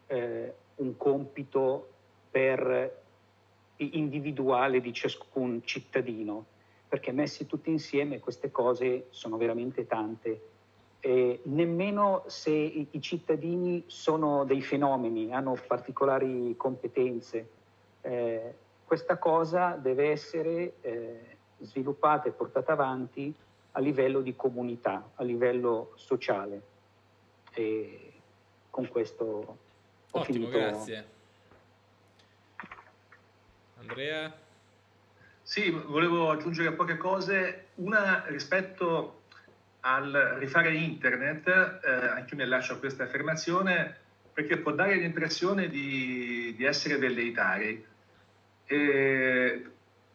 eh, un compito per individuale di ciascun cittadino, perché messi tutti insieme queste cose sono veramente tante eh, nemmeno se i, i, cittadini sono dei fenomeni, hanno particolari competenze. Eh, questa cosa deve essere eh, sviluppata e portata avanti a livello di comunità, a livello sociale. E con questo ho
Ottimo,
finito.
grazie. Andrea?
Sì, volevo aggiungere poche cose. Una rispetto al rifare internet, eh, anche io mi lascio questa affermazione, perché può dare l'impressione di, di essere velleitari. Eh,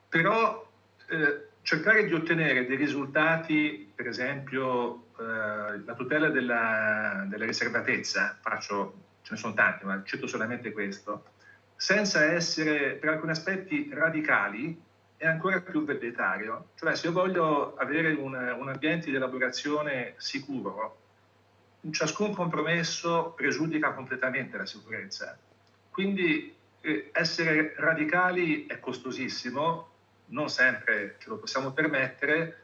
però eh, cercare di ottenere dei risultati, per esempio eh, la tutela della, della riservatezza, faccio, ce ne sono tanti, ma cito solamente questo, senza essere per alcuni aspetti radicali, è ancora più velleitario. Cioè se io voglio avere un, un ambiente di elaborazione sicuro, ciascun compromesso pregiudica completamente la sicurezza. Quindi eh, essere radicali è costosissimo, non sempre ce lo possiamo permettere,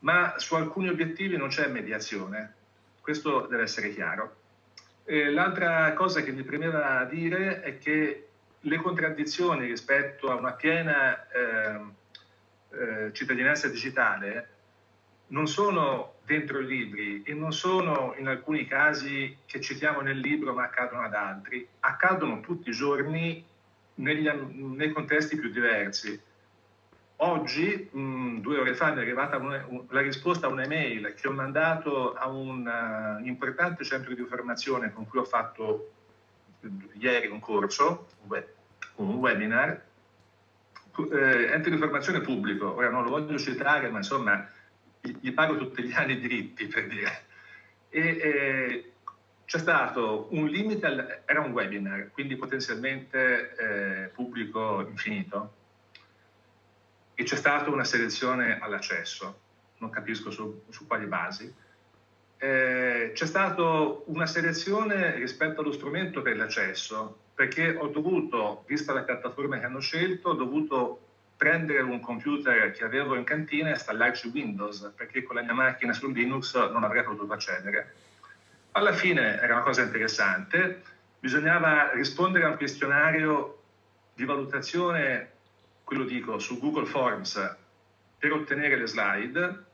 ma su alcuni obiettivi non c'è mediazione, questo deve essere chiaro. E l'altra cosa che mi premeva dire è che le contraddizioni rispetto a una piena eh, eh, cittadinanza digitale non sono dentro i libri e non sono in alcuni casi che citiamo nel libro ma accadono ad altri, accadono tutti i giorni negli, nei contesti più diversi. Oggi, mh, due ore fa, mi è arrivata una, un, la risposta a un'email che ho mandato a un uh, importante centro di formazione con cui ho fatto ieri un corso, un webinar, eh, ente di formazione pubblico, ora non lo voglio citare, ma insomma gli, pago tutti gli anni i diritti per dire. E, eh, c'è stato un limite, al, era un webinar, quindi potenzialmente eh, pubblico infinito, e c'è stata una selezione all'accesso, non capisco su, su quali basi. Eh, c'è stata una selezione rispetto allo strumento per l'accesso, perché ho dovuto, vista la piattaforma che hanno scelto, ho dovuto prendere un computer che avevo in cantina e installarci Windows, perché con la mia macchina su Linux non avrei potuto accedere. Alla fine era una cosa interessante, bisognava rispondere a un questionario di valutazione, quello dico, su Google Forms per ottenere le slide,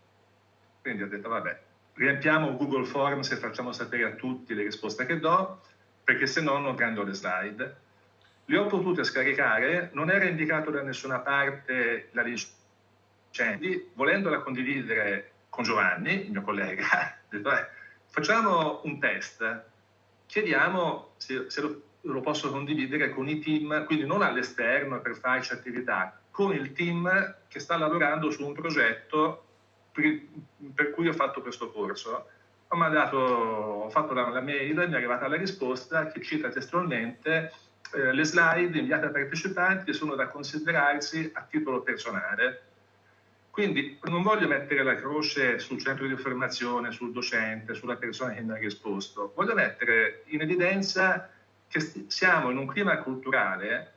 quindi ho detto vabbè, riempiamo Google Forms e facciamo sapere a tutti le risposte che do, perché se no non prendo le slide. Le ho potute scaricare, non era indicato da nessuna parte la licenza, volendola condividere con Giovanni, il mio collega, [laughs] detto, eh, facciamo un test, chiediamo se, se lo, lo, posso condividere con i team, quindi non all'esterno per farci attività, con il team che sta lavorando su un progetto per, per cui ho fatto questo corso ho, mandato, ho fatto la, la, mail, mi è arrivata la risposta che cita testualmente eh, le slide inviate ai partecipanti sono da considerarsi a titolo personale. Quindi non voglio mettere la croce sul centro di formazione, sul docente, sulla persona che mi ha risposto, voglio mettere in evidenza che siamo in un clima culturale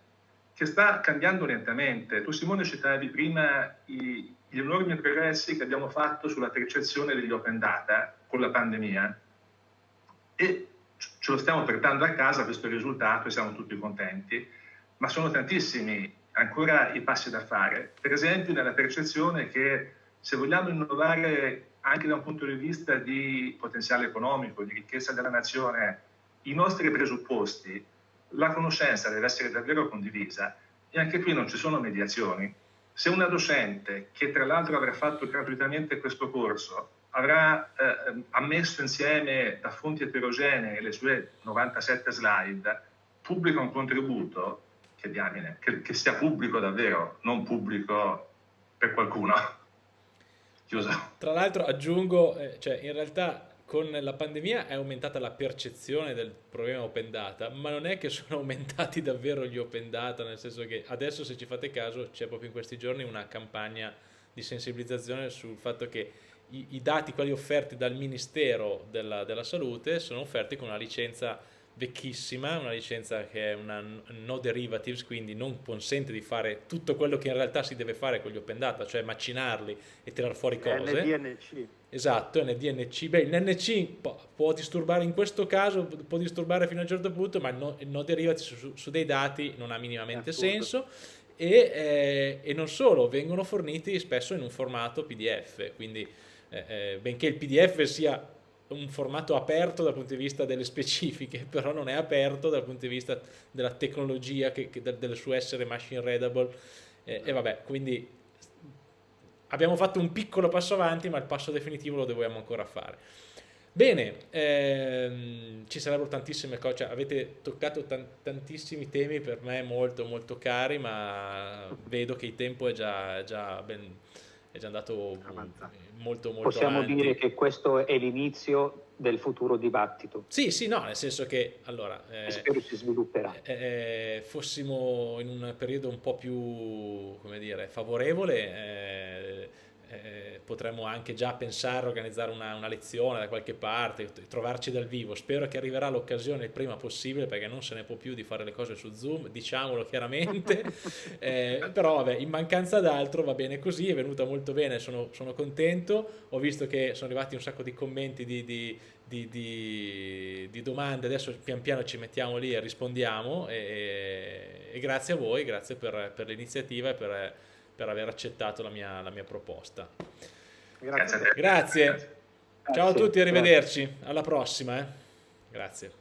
che sta cambiando lentamente. Tu Simone citavi prima i, gli enormi progressi che abbiamo fatto sulla percezione degli open data con la pandemia e ce lo stiamo portando a casa questo risultato e siamo tutti contenti, ma sono tantissimi ancora i passi da fare. Per esempio nella percezione che se vogliamo innovare anche da un punto di vista di potenziale economico, di ricchezza della nazione, i nostri presupposti, la conoscenza deve essere davvero condivisa e anche qui non ci sono mediazioni. Se una docente, che tra l'altro avrà fatto gratuitamente questo corso, avrà eh, ammesso insieme da fonti eterogenee le sue 97 slide, pubblica un contributo, che diamine, che, che sia pubblico davvero, non pubblico per qualcuno. [laughs]
Chiuso. Tra l'altro aggiungo, eh, cioè in realtà con la pandemia è aumentata la percezione del problema open data, ma non è che sono [laughs] aumentati davvero gli open data, nel senso che adesso se ci fate caso c'è proprio in questi giorni una campagna di sensibilizzazione sul fatto che i, i dati, quelli offerti dal Ministero della, della, Salute, sono offerti con una licenza vecchissima, una licenza che è una no derivatives, quindi non consente di fare tutto quello che in realtà si deve fare con gli open data, cioè macinarli e tirare fuori cose.
NDNC.
Esatto, NDNC. Beh, il NC può disturbare in questo caso, può disturbare fino a un certo punto, ma il no, il no derivatives su, su, dei dati non ha minimamente senso. E, eh, e non solo, vengono forniti spesso in un formato PDF, quindi eh, eh, benché il PDF sia un formato aperto dal punto di vista delle specifiche, [laughs] però non è aperto dal punto di vista della tecnologia, che, che del suo essere machine readable. E vabbè, quindi abbiamo fatto un piccolo passo avanti, ma il passo definitivo lo dobbiamo ancora fare. Bene, ehm, ci sarebbero tantissime cose, cioè, avete toccato tantissimi temi per me molto molto cari, ma vedo che il tempo è già, già, ben, è già andato molto molto
Possiamo
avanti.
dire che questo è l'inizio del futuro dibattito.
Sì, sì, no, nel senso che allora
eh, spero si svilupperà.
Eh, eh, fossimo in un periodo un po' più, come dire, favorevole, eh, eh, potremmo anche già pensare a organizzare una, una, lezione da qualche parte, trovarci dal vivo. Spero che arriverà l'occasione il prima possibile perché non se ne può più di fare le cose su Zoom, diciamolo chiaramente. [laughs] eh, però vabbè, in mancanza d'altro va bene così, è venuta molto bene, sono, sono, contento. Ho visto che sono arrivati un sacco di commenti di, di, di, di, di domande, adesso pian piano ci mettiamo lì e rispondiamo. E, e grazie a voi, grazie per, per l'iniziativa e per per aver accettato la mia, la mia proposta.
Grazie.
Grazie. Ciao a tutti, arrivederci. Alla prossima. Eh. Grazie.